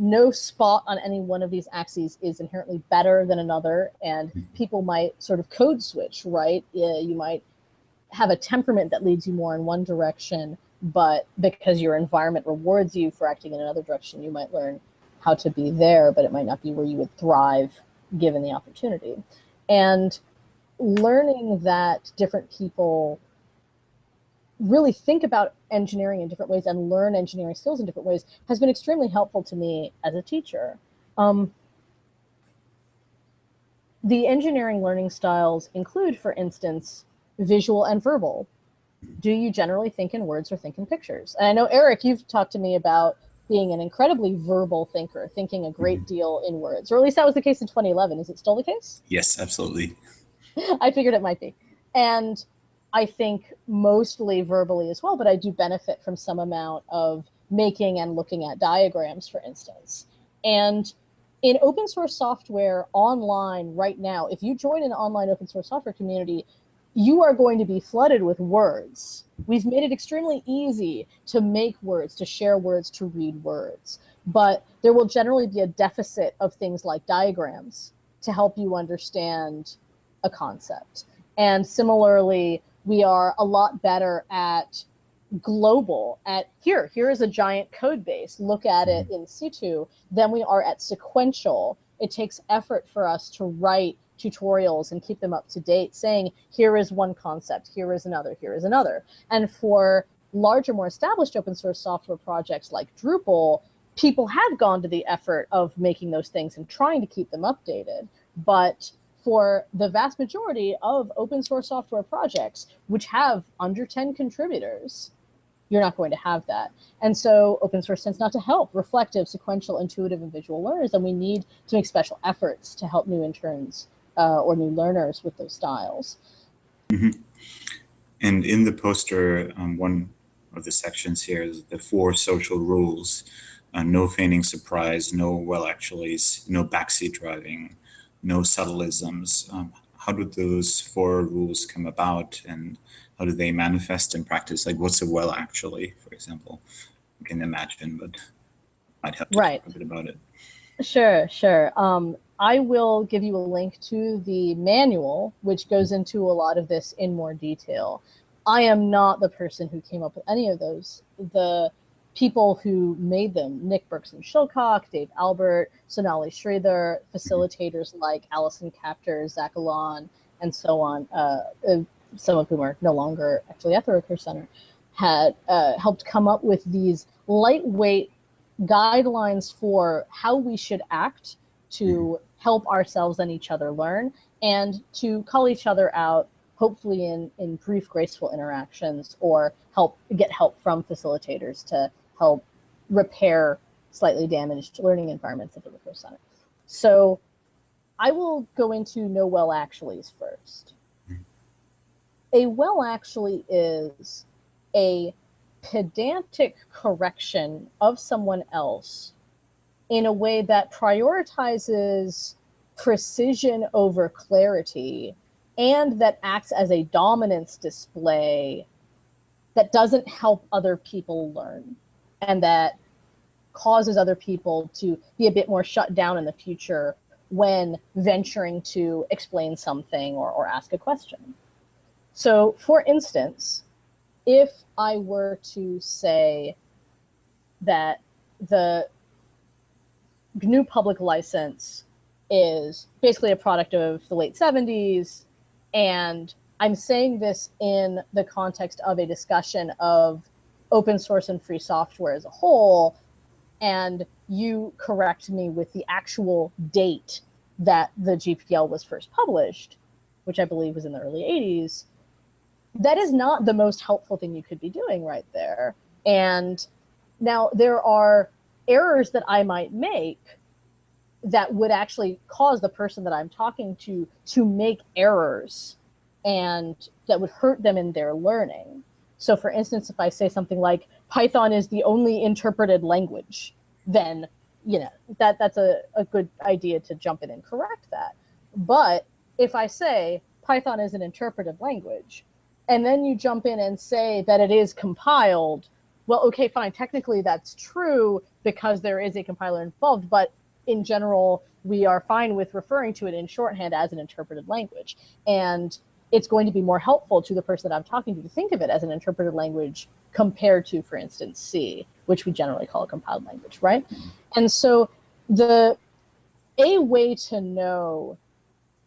No spot on any one of these axes is inherently better than another, and mm-hmm. people might sort of code switch, right? You might have a temperament that leads you more in one direction, but because your environment rewards you for acting in another direction, you might learn how to be there, but it might not be where you would thrive given the opportunity. And learning that different people really think about engineering in different ways and learn engineering skills in different ways has been extremely helpful to me as a teacher. Um, the engineering learning styles include, for instance, visual and verbal. Do you generally think in words or think in pictures? And I know, Eric, you've talked to me about being an incredibly verbal thinker, thinking a great mm -hmm. deal in words, or at least that was the case in 2011. Is it still the case? Yes, absolutely. [LAUGHS] I figured it might be. And I think mostly verbally as well, but I do benefit from some amount of making and looking at diagrams, for instance. And in open source software online right now, if you join an online open source software community, you are going to be flooded with words. We've made it extremely easy to make words, to share words, to read words. But there will generally be a deficit of things like diagrams to help you understand a concept. And similarly, we are a lot better at global at here here is a giant code base. Look at it mm-hmm. in situ. Than we are at sequential. It takes effort for us to write tutorials and keep them up to date saying here is one concept here is another here is another. And for larger more established open source software projects like drupal people have gone to the effort of making those things and trying to keep them updated. But for the vast majority of open source software projects, which have under 10 contributors, you're not going to have that. And so open source tends not to help reflective, sequential, intuitive, and visual learners. And we need to make special efforts to help new interns uh, or new learners with those styles. Mm -hmm. And in the poster, um, one of the sections here is the four social rules. Uh, no feigning surprise, no well actuallys, no backseat driving, no subtleisms. Um, how do those four rules come about and how do they manifest in practice? Like what's a well actually, for example? You can imagine, but I'd have to right. talk a bit about it. Sure, sure. Um, I will give you a link to the manual, which goes into a lot of this in more detail. I am not the person who came up with any of those. The people who made them, Nick Bergson-Shilcock, Dave Albert, Sonali Sridhar, facilitators like Allison Kaptur, Zach Allaun, and so on, uh, uh, some of whom are no longer actually at the Recurse Center, had uh, helped come up with these lightweight guidelines for how we should act to help ourselves and each other learn and to call each other out hopefully in, in brief, graceful interactions or help get help from facilitators to help repair slightly damaged learning environments at the Recurse Center. So I will go into no well actuallys first. A well actually is a pedantic correction of someone else in a way that prioritizes precision over clarity and that acts as a dominance display that doesn't help other people learn and that causes other people to be a bit more shut down in the future when venturing to explain something or, or ask a question. So, for instance, if I were to say that the GNU public license is basically a product of the late 70s, and I'm saying this in the context of a discussion of open source and free software as a whole, and you correct me with the actual date that the GPL was first published, which I believe was in the early 80s, that is not the most helpful thing you could be doing right there. And now there are errors that I might make that would actually cause the person that I'm talking to to make errors and that would hurt them in their learning. So for instance, if I say something like Python is the only interpreted language, then you know that that's a, a good idea to jump in and correct that. But if I say Python is an interpreted language, and then you jump in and say that it is compiled, well, okay, fine. Technically, that's true because there is a compiler involved, but in general, we are fine with referring to it in shorthand as an interpreted language. And it's going to be more helpful to the person that I'm talking to to think of it as an interpreted language compared to, for instance, C, which we generally call a compiled language, right? And so the a way to know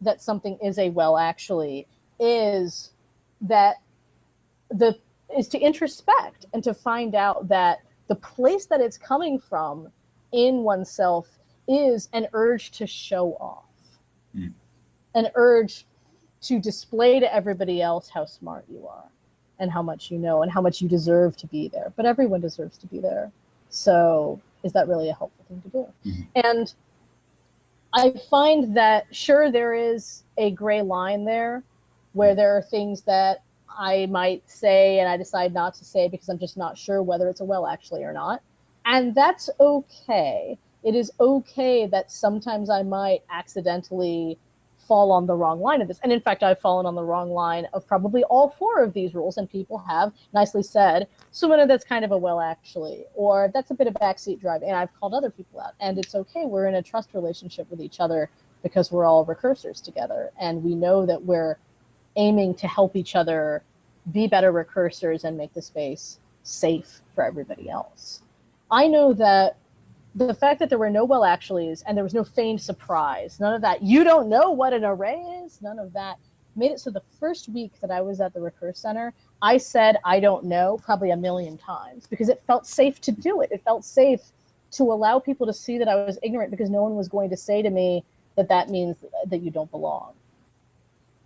that something is a well actually is that the is to introspect and to find out that the place that it's coming from in oneself is an urge to show off, mm. an urge to display to everybody else how smart you are and how much you know and how much you deserve to be there. But everyone deserves to be there. So is that really a helpful thing to do? Mm-hmm. And I find that sure there is a gray line there where there are things that I might say and I decide not to say because I'm just not sure whether it's a well actually or not. And that's okay. It is okay that sometimes I might accidentally fall on the wrong line of this. And in fact, I've fallen on the wrong line of probably all four of these rules, and people have nicely said, Sumana, that's kind of a well actually, or that's a bit of backseat driving. And I've called other people out. And it's okay. We're in a trust relationship with each other because we're all recursors together. And we know that we're aiming to help each other be better recursors and make the space safe for everybody else. I know that the fact that there were no well actuallys and there was no feigned surprise, none of that, you don't know what an array is, none of that made it so the first week that I was at the Recurse Center, I said I don't know probably a million times because it felt safe to do it. It felt safe to allow people to see that I was ignorant because no one was going to say to me that that means that you don't belong.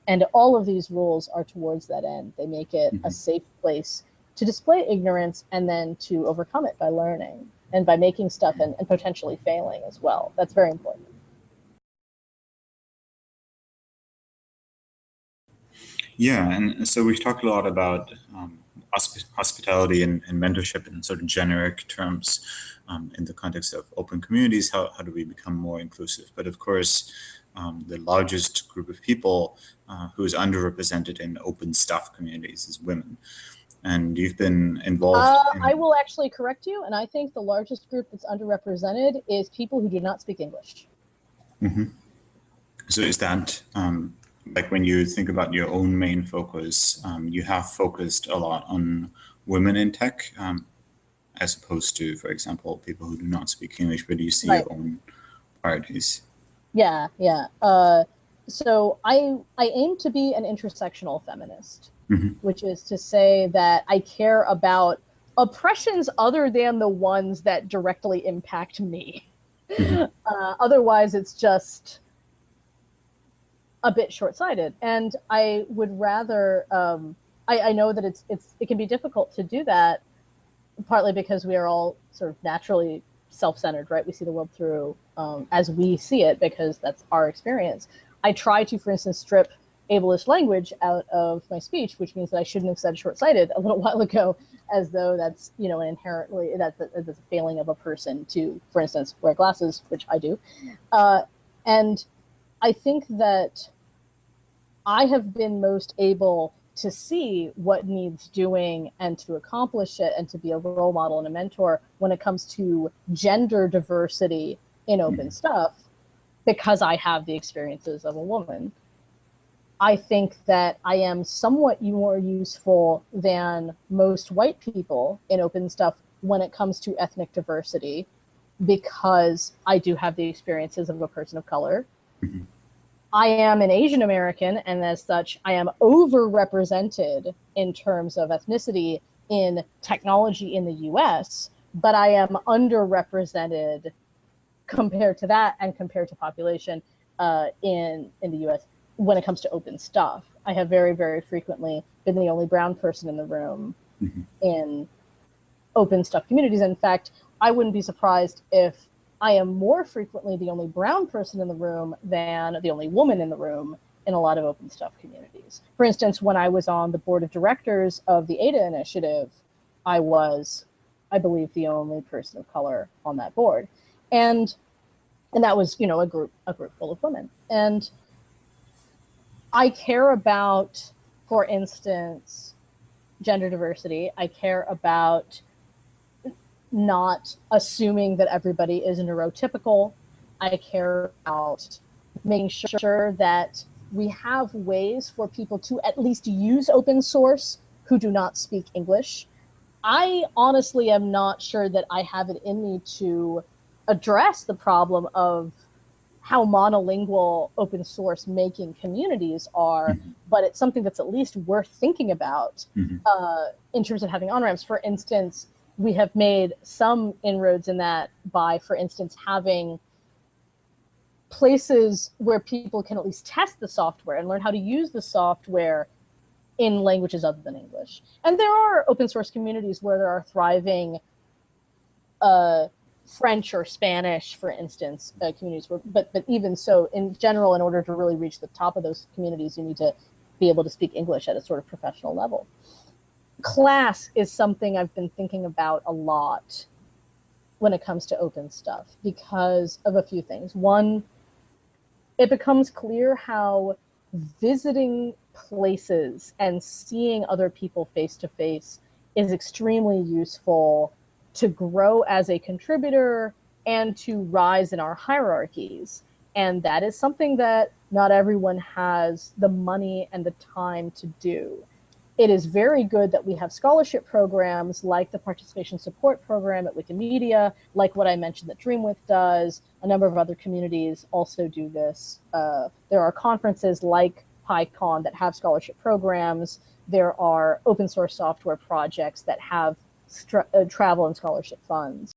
And all of these rules are towards that end. They make it mm-hmm. a safe place to display ignorance and then to overcome it by learning and by making stuff and, and potentially failing as well. That's very important. Yeah, and so we've talked a lot about um, hospitality and, and, mentorship in sort of generic terms um, in the context of open communities. How, how do we become more inclusive? But of course, um, the largest group of people uh, who is underrepresented in open stuff communities is women and you've been involved. Uh, in... I will actually correct you, and I think the largest group that's underrepresented is people who do not speak English. Mm-hmm. So is that um, like when you think about your own main focus, um, you have focused a lot on women in tech, um, as opposed to, for example, people who do not speak English, but do you see right. your own priorities. Yeah, yeah. Uh, so I I aim to be an intersectional feminist mm-hmm. which is to say that I care about oppressions other than the ones that directly impact me. Mm-hmm. [LAUGHS] Uh, otherwise, it's just a bit short-sighted, and I would rather. Um, I, I know that it's it's it can be difficult to do that, partly because we are all sort of naturally self-centered, right? We see the world through um, as we see it because that's our experience. I try to, for instance, strip ableist language out of my speech, which means that I shouldn't have said short-sighted a little [LAUGHS] while ago, as though that's you know an inherently that's a, that's a failing of a person to, for instance, wear glasses, which I do, uh, and I think that I have been most able to see what needs doing and to accomplish it and to be a role model and a mentor when it comes to gender diversity in open stuff because I have the experiences of a woman. I think that I am somewhat more useful than most white people in open stuff when it comes to ethnic diversity because I do have the experiences of a person of color. Mm-hmm. I am an Asian American, and as such, I am overrepresented in terms of ethnicity in technology in the US, but I am underrepresented compared to that and compared to population uh, in, in the US when it comes to open stuff. I have very, very frequently been the only brown person in the room mm-hmm. in open stuff communities. In fact, I wouldn't be surprised if I am more frequently the only brown person in the room than the only woman in the room in a lot of open stuff communities. For instance, when I was on the board of directors of the ADA initiative, I was, I believe, the only person of color on that board. And and that was, you know, a group a group full of women. And I care about, for instance, gender diversity. I care about not assuming that everybody is neurotypical. I care about making sure that we have ways for people to at least use open source who do not speak English. I honestly am not sure that I have it in me to address the problem of how monolingual open source making communities are, mm-hmm. but it's something that's at least worth thinking about mm-hmm. uh, in terms of having on ramps. For instance, we have made some inroads in that by, for instance, having places where people can at least test the software and learn how to use the software in languages other than English. And there are open source communities where there are thriving uh, French or Spanish, for instance, uh, communities. Where, but but even so, in general, in order to really reach the top of those communities, you need to be able to speak English at a sort of professional level. Class is something I've been thinking about a lot when it comes to open stuff because of a few things. One, it becomes clear how visiting places and seeing other people face to face is extremely useful to grow as a contributor and to rise in our hierarchies. And that is something that not everyone has the money and the time to do. It is very good that we have scholarship programs like the participation support program at Wikimedia, like what I mentioned that Dreamwidth does. A number of other communities also do this. Uh, there are conferences like PyCon that have scholarship programs. There are open source software projects that have uh, travel and scholarship funds.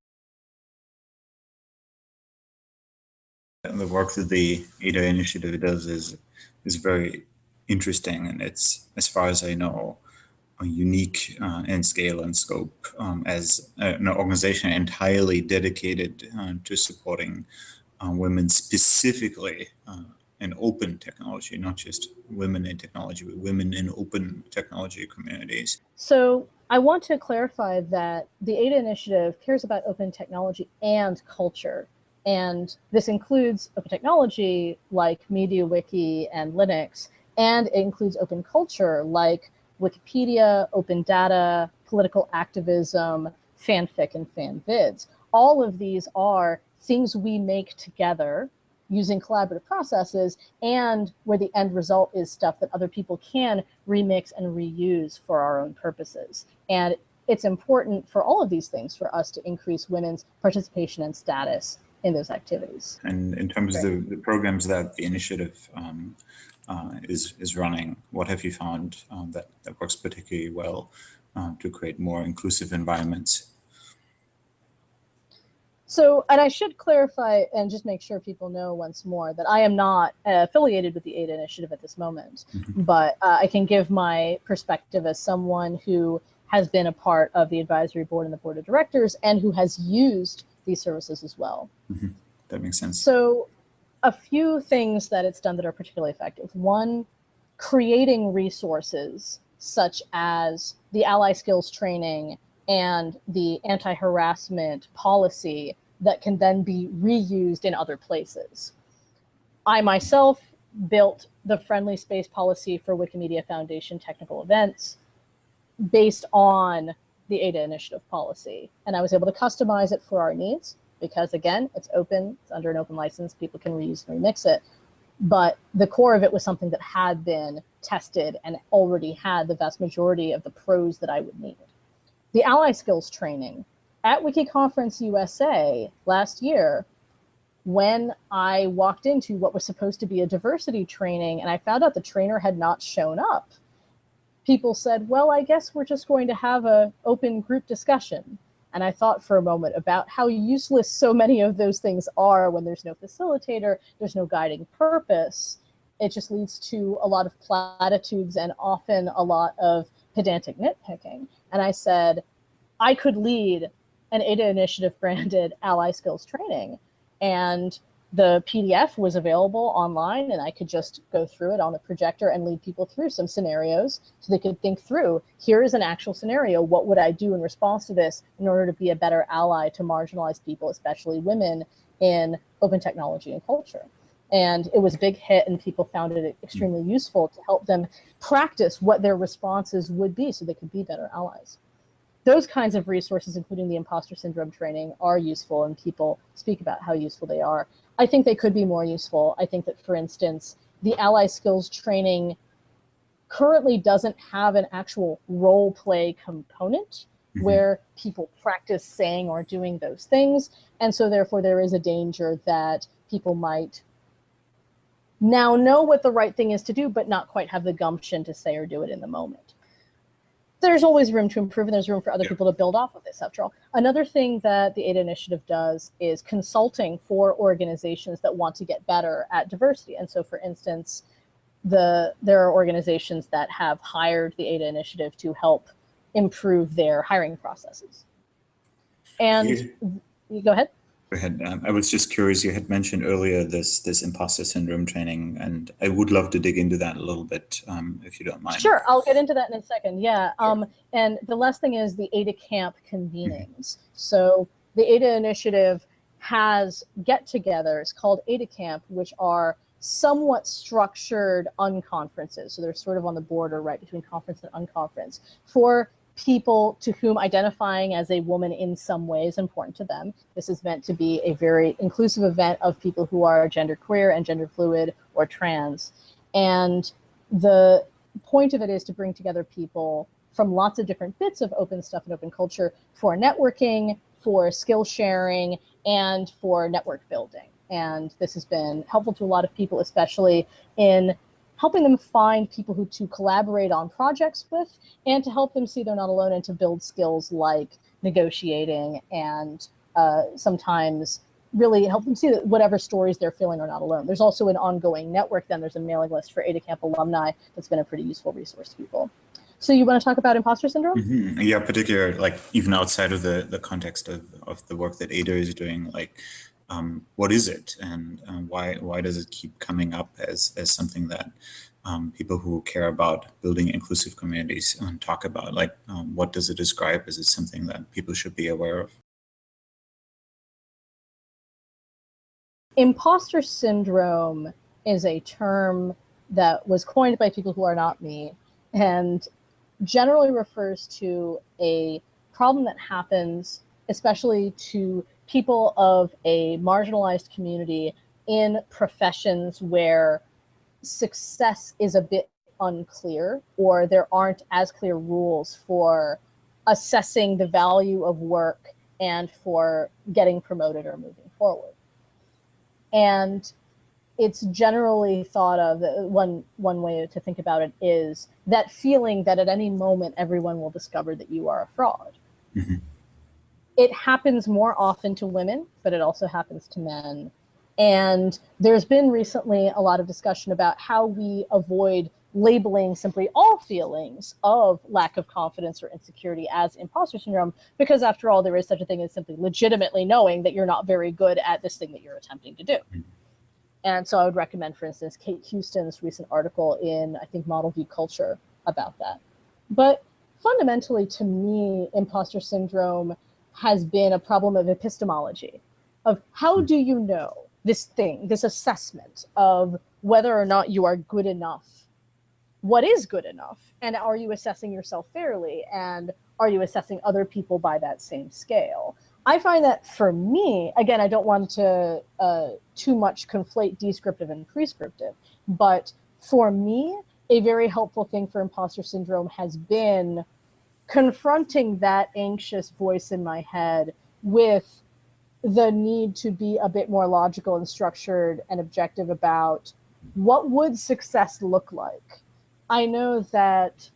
The work that the ADA initiative does is is very interesting, and it's, as far as I know, unique uh, in scale and scope um, as an organization entirely dedicated uh, to supporting uh, women specifically in open technology, not just women in technology, but women in open technology communities. So I want to clarify that the ADA initiative cares about open technology and culture. And this includes open technology like MediaWiki and Linux, and it includes open culture like Wikipedia, open data, political activism, fanfic, and fanvids. All of these are things we make together using collaborative processes and where the end result is stuff that other people can remix and reuse for our own purposes. And it's important for all of these things for us to increase women's participation and status in those activities. And in terms right. of the, the, programs that the initiative um, uh, is, is running, what have you found um, that, that works particularly well uh, to create more inclusive environments so, and I should clarify and just make sure people know once more that I am not uh, affiliated with the ADA initiative at this moment, mm-hmm. but uh, I can give my perspective as someone who has been a part of the advisory board and the board of directors and who has used these services as well. Mm-hmm. That makes sense. So, a few things that it's done that are particularly effective. One, creating resources such as the ally skills training and the anti-harassment policy that can then be reused in other places. I myself built the friendly space policy for Wikimedia Foundation technical events based on the ADA initiative policy. And I was able to customize it for our needs because again, it's open, it's under an open license, people can reuse and remix it. But the core of it was something that had been tested and already had the vast majority of the prose that I would need. The ally skills training at WikiConference USA last year, when I walked into what was supposed to be a diversity training and I found out the trainer had not shown up, people said, well, I guess we're just going to have a open group discussion. And I thought for a moment about how useless so many of those things are when there's no facilitator, there's no guiding purpose. It just leads to a lot of platitudes and often a lot of pedantic nitpicking. And I said, I could lead an ADA initiative branded [LAUGHS] ally skills training. And the PDF was available online and I could just go through it on the projector and lead people through some scenarios so they could think through, here is an actual scenario. What would I do in response to this in order to be a better ally to marginalized people, especially women in open technology and culture? And it was a big hit and people found it extremely useful to help them practice what their responses would be so they could be better allies those kinds of resources, including the imposter syndrome training, are useful and people speak about how useful they are. I think they could be more useful. I think that, for instance, the ally skills training currently doesn't have an actual role play component mm -hmm. where people practice saying or doing those things. And so therefore there is a danger that people might now know what the right thing is to do, but not quite have the gumption to say or do it in the moment there's always room to improve and there's room for other yeah. people to build off of this after all. Another thing that the ADA initiative does is consulting for organizations that want to get better at diversity. And so for instance, the there are organizations that have hired the ADA initiative to help improve their hiring processes. And you go ahead. Go ahead. Um, I was just curious. You had mentioned earlier this this imposter syndrome training, and I would love to dig into that a little bit, um, if you don't mind. Sure, I'll get into that in a second. Yeah. Sure. Um, and the last thing is the ADA Camp convenings. Mm -hmm. So the ADA initiative has get-togethers called ADA Camp, which are somewhat structured unconferences. So they're sort of on the border right between conference and unconference for people to whom identifying as a woman in some way is important to them. This is meant to be a very inclusive event of people who are gender queer and gender fluid or trans. And the point of it is to bring together people from lots of different bits of open stuff and open culture for networking, for skill sharing, and for network building. And this has been helpful to a lot of people, especially in helping them find people who to collaborate on projects with and to help them see they're not alone and to build skills like negotiating and uh, sometimes really help them see that whatever stories they're feeling are not alone. There's also an ongoing network then. There's a mailing list for ADA Camp alumni that's been a pretty useful resource to people. So you want to talk about imposter syndrome? Mm -hmm. Yeah, particularly like even outside of the, the context of, of the work that ADA is doing, like um, what is it? And uh, why why does it keep coming up as as something that um, people who care about building inclusive communities um, talk about? Like um, what does it describe? Is it something that people should be aware of? Imposter syndrome is a term that was coined by people who are not me and generally refers to a problem that happens especially to people of a marginalized community in professions where success is a bit unclear or there aren't as clear rules for assessing the value of work and for getting promoted or moving forward. And it's generally thought of one one way to think about it is that feeling that at any moment everyone will discover that you are a fraud. Mm -hmm it happens more often to women, but it also happens to men. And there's been recently a lot of discussion about how we avoid labeling simply all feelings of lack of confidence or insecurity as imposter syndrome, because after all, there is such a thing as simply legitimately knowing that you're not very good at this thing that you're attempting to do. Mm-hmm. And so I would recommend, for instance, Cate Huston's recent article in, I think, Model View Culture about that. But fundamentally, to me, imposter syndrome has been a problem of epistemology, of how hmm. do you know this thing, this assessment of whether or not you are good enough. What is good enough? And are you assessing yourself fairly? And are you assessing other people by that same scale? I find that for me, again, I don't want to uh, too much conflate descriptive and prescriptive, but for me, a very helpful thing for imposter syndrome has been confronting that anxious voice in my head with the need to be a bit more logical and structured and objective about what would success look like. I know that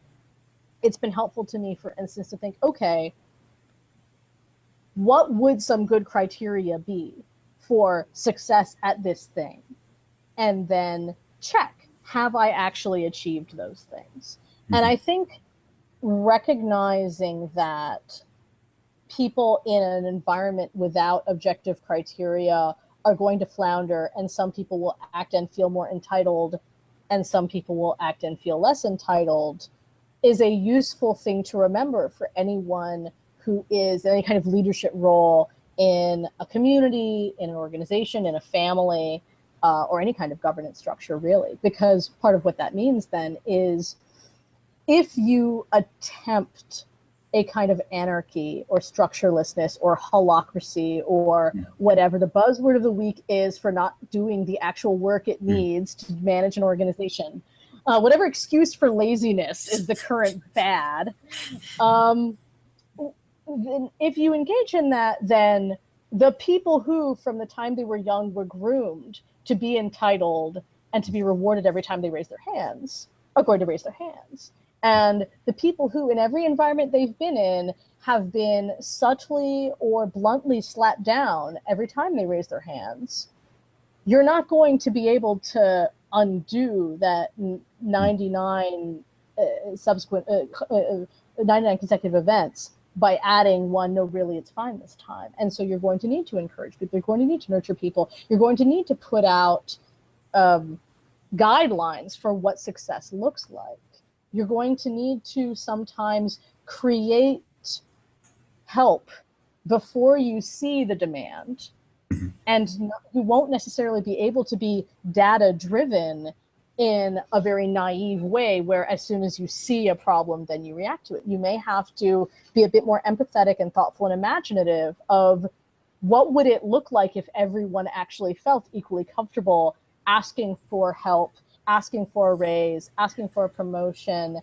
it's been helpful to me, for instance, to think, okay, what would some good criteria be for success at this thing? And then check, have I actually achieved those things? Mm-hmm. And I think recognizing that people in an environment without objective criteria are going to flounder and some people will act and feel more entitled and some people will act and feel less entitled is a useful thing to remember for anyone who is in any kind of leadership role in a community, in an organization, in a family, uh, or any kind of governance structure, really. Because part of what that means then is if you attempt a kind of anarchy or structurelessness or holacracy or yeah. whatever the buzzword of the week is for not doing the actual work it needs to manage an organization. Uh, whatever excuse for laziness is the current [LAUGHS] bad. Um, then if you engage in that, then the people who, from the time they were young, were groomed to be entitled and to be rewarded every time they raise their hands are going to raise their hands. And the people who, in every environment they've been in, have been subtly or bluntly slapped down every time they raise their hands, you're not going to be able to undo that 99 uh, subsequent, uh, uh, 99 consecutive events by adding one, no, really, it's fine this time. And so you're going to need to encourage people. You're going to need to nurture people. You're going to need to put out um, guidelines for what success looks like. You're going to need to sometimes create help before you see the demand. Mm-hmm. And you won't necessarily be able to be data driven in a very naive way where as soon as you see a problem then you react to it you may have to be a bit more empathetic and thoughtful and imaginative of what would it look like if everyone actually felt equally comfortable asking for help asking for a raise asking for a promotion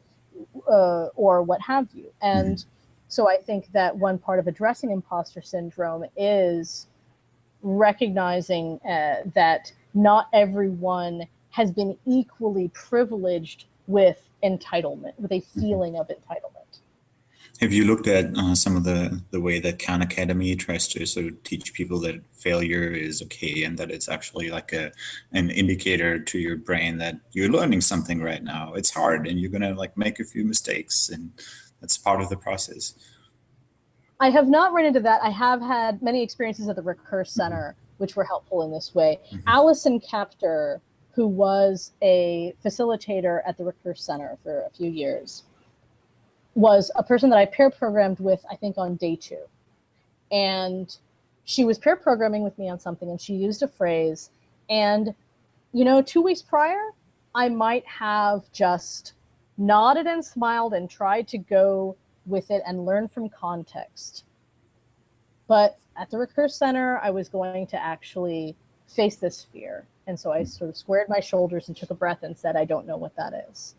uh, or what have you and mm-hmm. so i think that one part of addressing imposter syndrome is recognizing uh, that not everyone has been equally privileged with entitlement, with a mm-hmm. feeling of entitlement. Have you looked at uh, some of the, the way that Khan Academy tries to sort of teach people that failure is okay and that it's actually like a an indicator to your brain that you're learning something right now. It's hard and you're gonna like make a few mistakes and that's part of the process. I have not run into that. I have had many experiences at the Recurse mm-hmm. Center, mm -hmm. which were helpful in this way. Mm -hmm. Allison Kaptur who was a facilitator at the Recurse Center for a few years, was a person that I pair programmed with, I think, on day two. And she was pair programming with me on something, and she used a phrase. And, you know, two weeks prior, I might have just nodded and smiled and tried to go with it and learn from context. But at the Recurse Center, I was going to actually face this fear and so I hmm. sort of squared my shoulders and took a breath and said, I don't know what that is.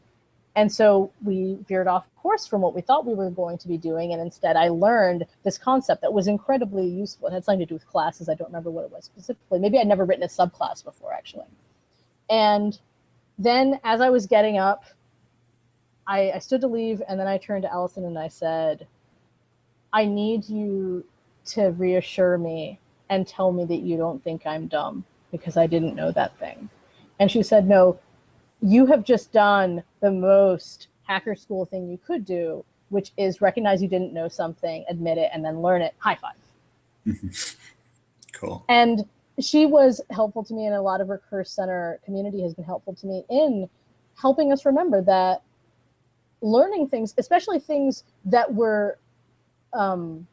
And so we veered off course from what we thought we were going to be doing. And instead, I learned this concept that was incredibly useful. It had something to do with classes. I don't remember what it was specifically. Maybe I'd never written a subclass before, actually. And then as I was getting up, I, I stood to leave. And then I turned to Allison and I said, I need you to reassure me and tell me that you don't think I'm dumb because I didn't know that thing. And she said, no, you have just done the most hacker school thing you could do, which is recognize you didn't know something, admit it, and then learn it. High five. [LAUGHS] cool. And she was helpful to me, and a lot of Recurse Center community has been helpful to me in helping us remember that learning things, especially things that were, um,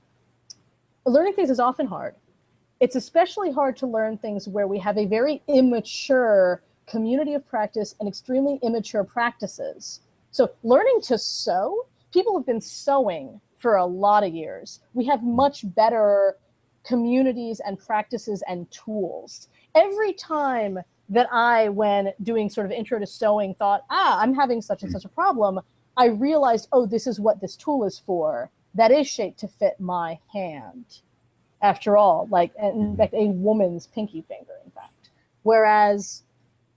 learning things is often hard it's especially hard to learn things where we have a very immature community of practice and extremely immature practices. So learning to sew, people have been sewing for a lot of years. We have much better communities and practices and tools. Every time that I, when doing sort of intro to sewing, thought, ah, I'm having such and such a problem, I realized, oh, this is what this tool is for. That is shaped to fit my hand. After all, like in fact, a woman's pinky finger, in fact. Whereas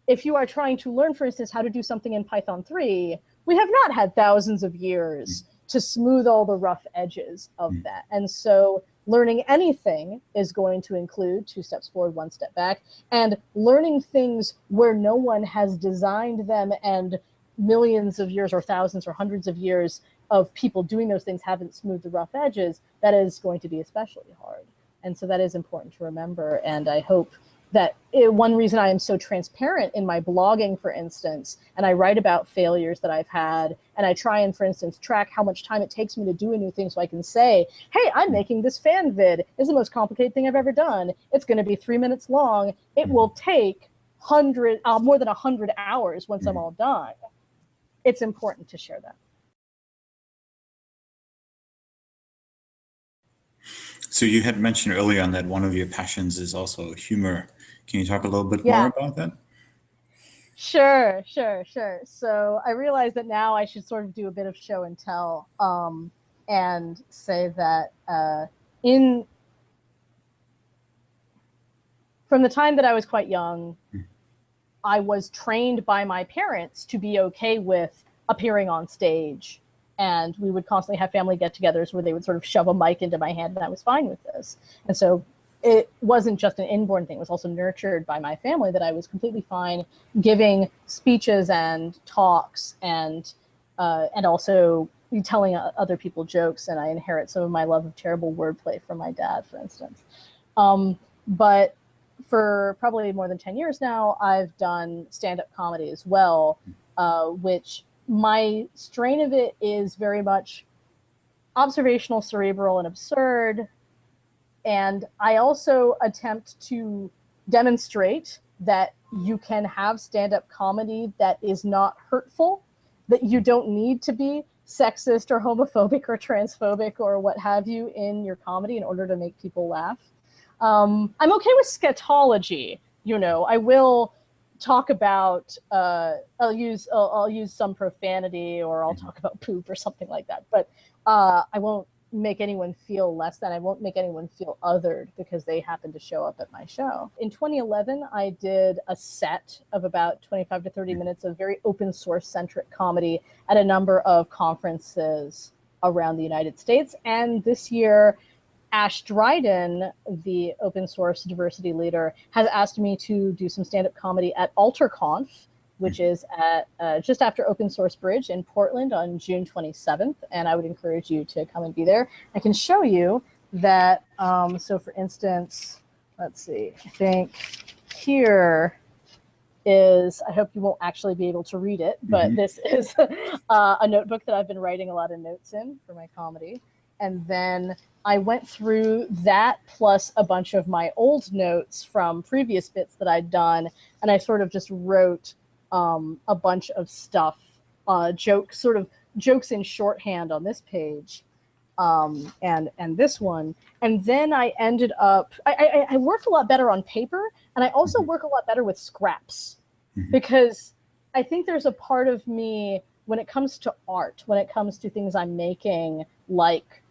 if you are trying to learn, for instance, how to do something in Python 3, we have not had thousands of years mm. to smooth all the rough edges of mm. that. And so learning anything is going to include two steps forward, one step back, and learning things where no one has designed them and millions of years or thousands or hundreds of years of people doing those things haven't smoothed the rough edges, that is going to be especially hard. And so that is important to remember. And I hope that it, one reason I am so transparent in my blogging, for instance, and I write about failures that I've had, and I try and, for instance, track how much time it takes me to do a new thing so I can say, hey, I'm mm. making this fan vid. It's the most complicated thing I've ever done. It's going to be three minutes long. It mm. will take hundred, uh, more than a hundred hours once I'm mm. all done. It's important to share that. So you had mentioned earlier on that one of your passions is also humor. Can you talk a little bit Yeah. more about that? Sure, sure, sure. So I realize that now I should sort of do a bit of show and tell um, and say that uh, in from the time that I was quite young. I was trained by my parents to be okay with appearing on stage. And we would constantly have family get togethers where they would sort of shove a mic into my hand, and I was fine with this. And so it wasn't just an inborn thing, it was also nurtured by my family that I was completely fine giving speeches and talks and uh, and also telling other people jokes. And I inherit some of my love of terrible wordplay from my dad, for instance. Um, but for probably more than 10 years now, I've done stand up comedy as well, uh, which my strain of it is very much observational, cerebral, and absurd. And I also attempt to demonstrate that you can have stand up comedy that is not hurtful, that you don't need to be sexist or homophobic or transphobic or what have you in your comedy in order to make people laugh. Um, I'm okay with scatology. You know, I will talk about. Uh, I'll use. I'll, I'll use some profanity, or I'll talk about poop or something like that. But uh, I won't make anyone feel less than. I won't make anyone feel othered because they happen to show up at my show. In 2011, I did a set of about 25 to 30 minutes of very open source centric comedy at a number of conferences around the United States. And this year, Ashe Dryden, the open source diversity leader, has asked me to do some stand up comedy at AlterConf, which is at uh, just after Open Source Bridge in Portland on June 27th. And I would encourage you to come and be there. I can show you that. Um, so, for instance, let's see, I think here is I hope you won't actually be able to read it, but Mhm. this is [LAUGHS] uh, a notebook that I've been writing a lot of notes in for my comedy. And then I went through that plus a bunch of my old notes from previous bits that I'd done, and I sort of just wrote um, a bunch of stuff, uh, jokes, sort of jokes in shorthand on this page, um, and and this one. And then I ended up I, I, I work a lot better on paper, and I also Mhm. work a lot better with scraps Mhm. because I think there's a part of me when it comes to art, when it comes to things I'm making, like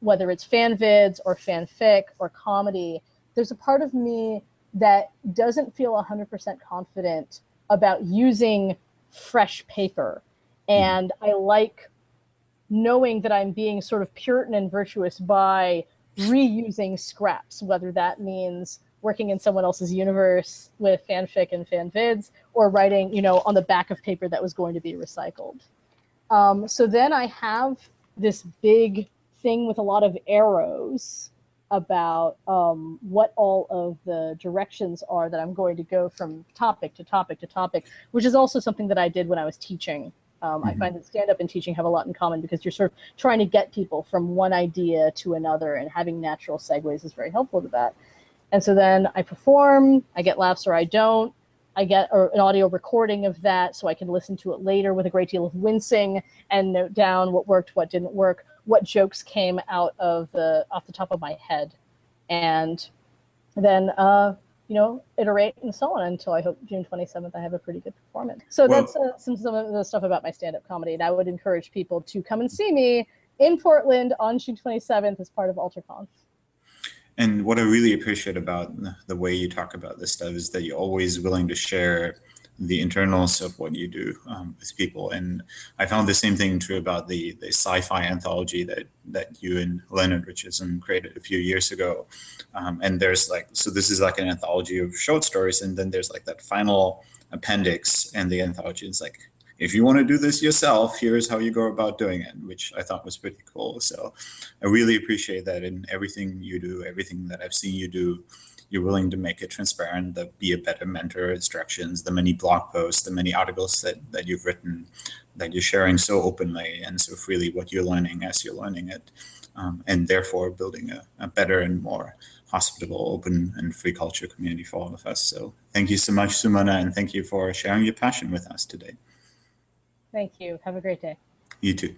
whether it's fan vids or fanfic or comedy, there's a part of me that doesn't feel 100% confident about using fresh paper. And I like knowing that I'm being sort of Puritan and virtuous by reusing scraps, whether that means working in someone else's universe with fanfic and fanvids or writing, you know, on the back of paper that was going to be recycled. Um, so then I have this big thing with a lot of arrows about um, what all of the directions are that I'm going to go from topic to topic to topic, which is also something that I did when I was teaching. Um, I Mhm. find that stand up and teaching have a lot in common because you're sort of trying to get people from one idea to another, and having natural segues is very helpful to that. And so then I perform, I get laughs or I don't. I get or an audio recording of that so I can listen to it later with a great deal of wincing and note down what worked, what didn't work, what jokes came out of the off the top of my head, and then uh, you know iterate and so on until I hope June 27th I have a pretty good performance. So Well- that's uh, some some of the stuff about my stand-up comedy, and I would encourage people to come and see me in Portland on June 27th as part of AlterConf. And what I really appreciate about the- the way you talk about this stuff is that you're always willing to share the internals of what you do um, with people. And I found the same thing true about the the sci-fi anthology that that you and Leonard Richardson created a few years ago. Um, and there's like so this is like an anthology of short stories, and then there's like that final appendix, and the anthology is like. If you want to do this yourself, here's how you go about doing it, which I thought was pretty cool. So I really appreciate that in everything you do, everything that I've seen you do, you're willing to make it transparent, that be a better mentor, instructions, the many blog posts, the many articles that, that you've written, that you're sharing so openly and so freely what you're learning as you're learning it, um, and therefore building a, a better and more hospitable, open, and free culture community for all of us. So thank you so much, Sumana, and thank you for sharing your passion with us today. Thank you. Have a great day. You too.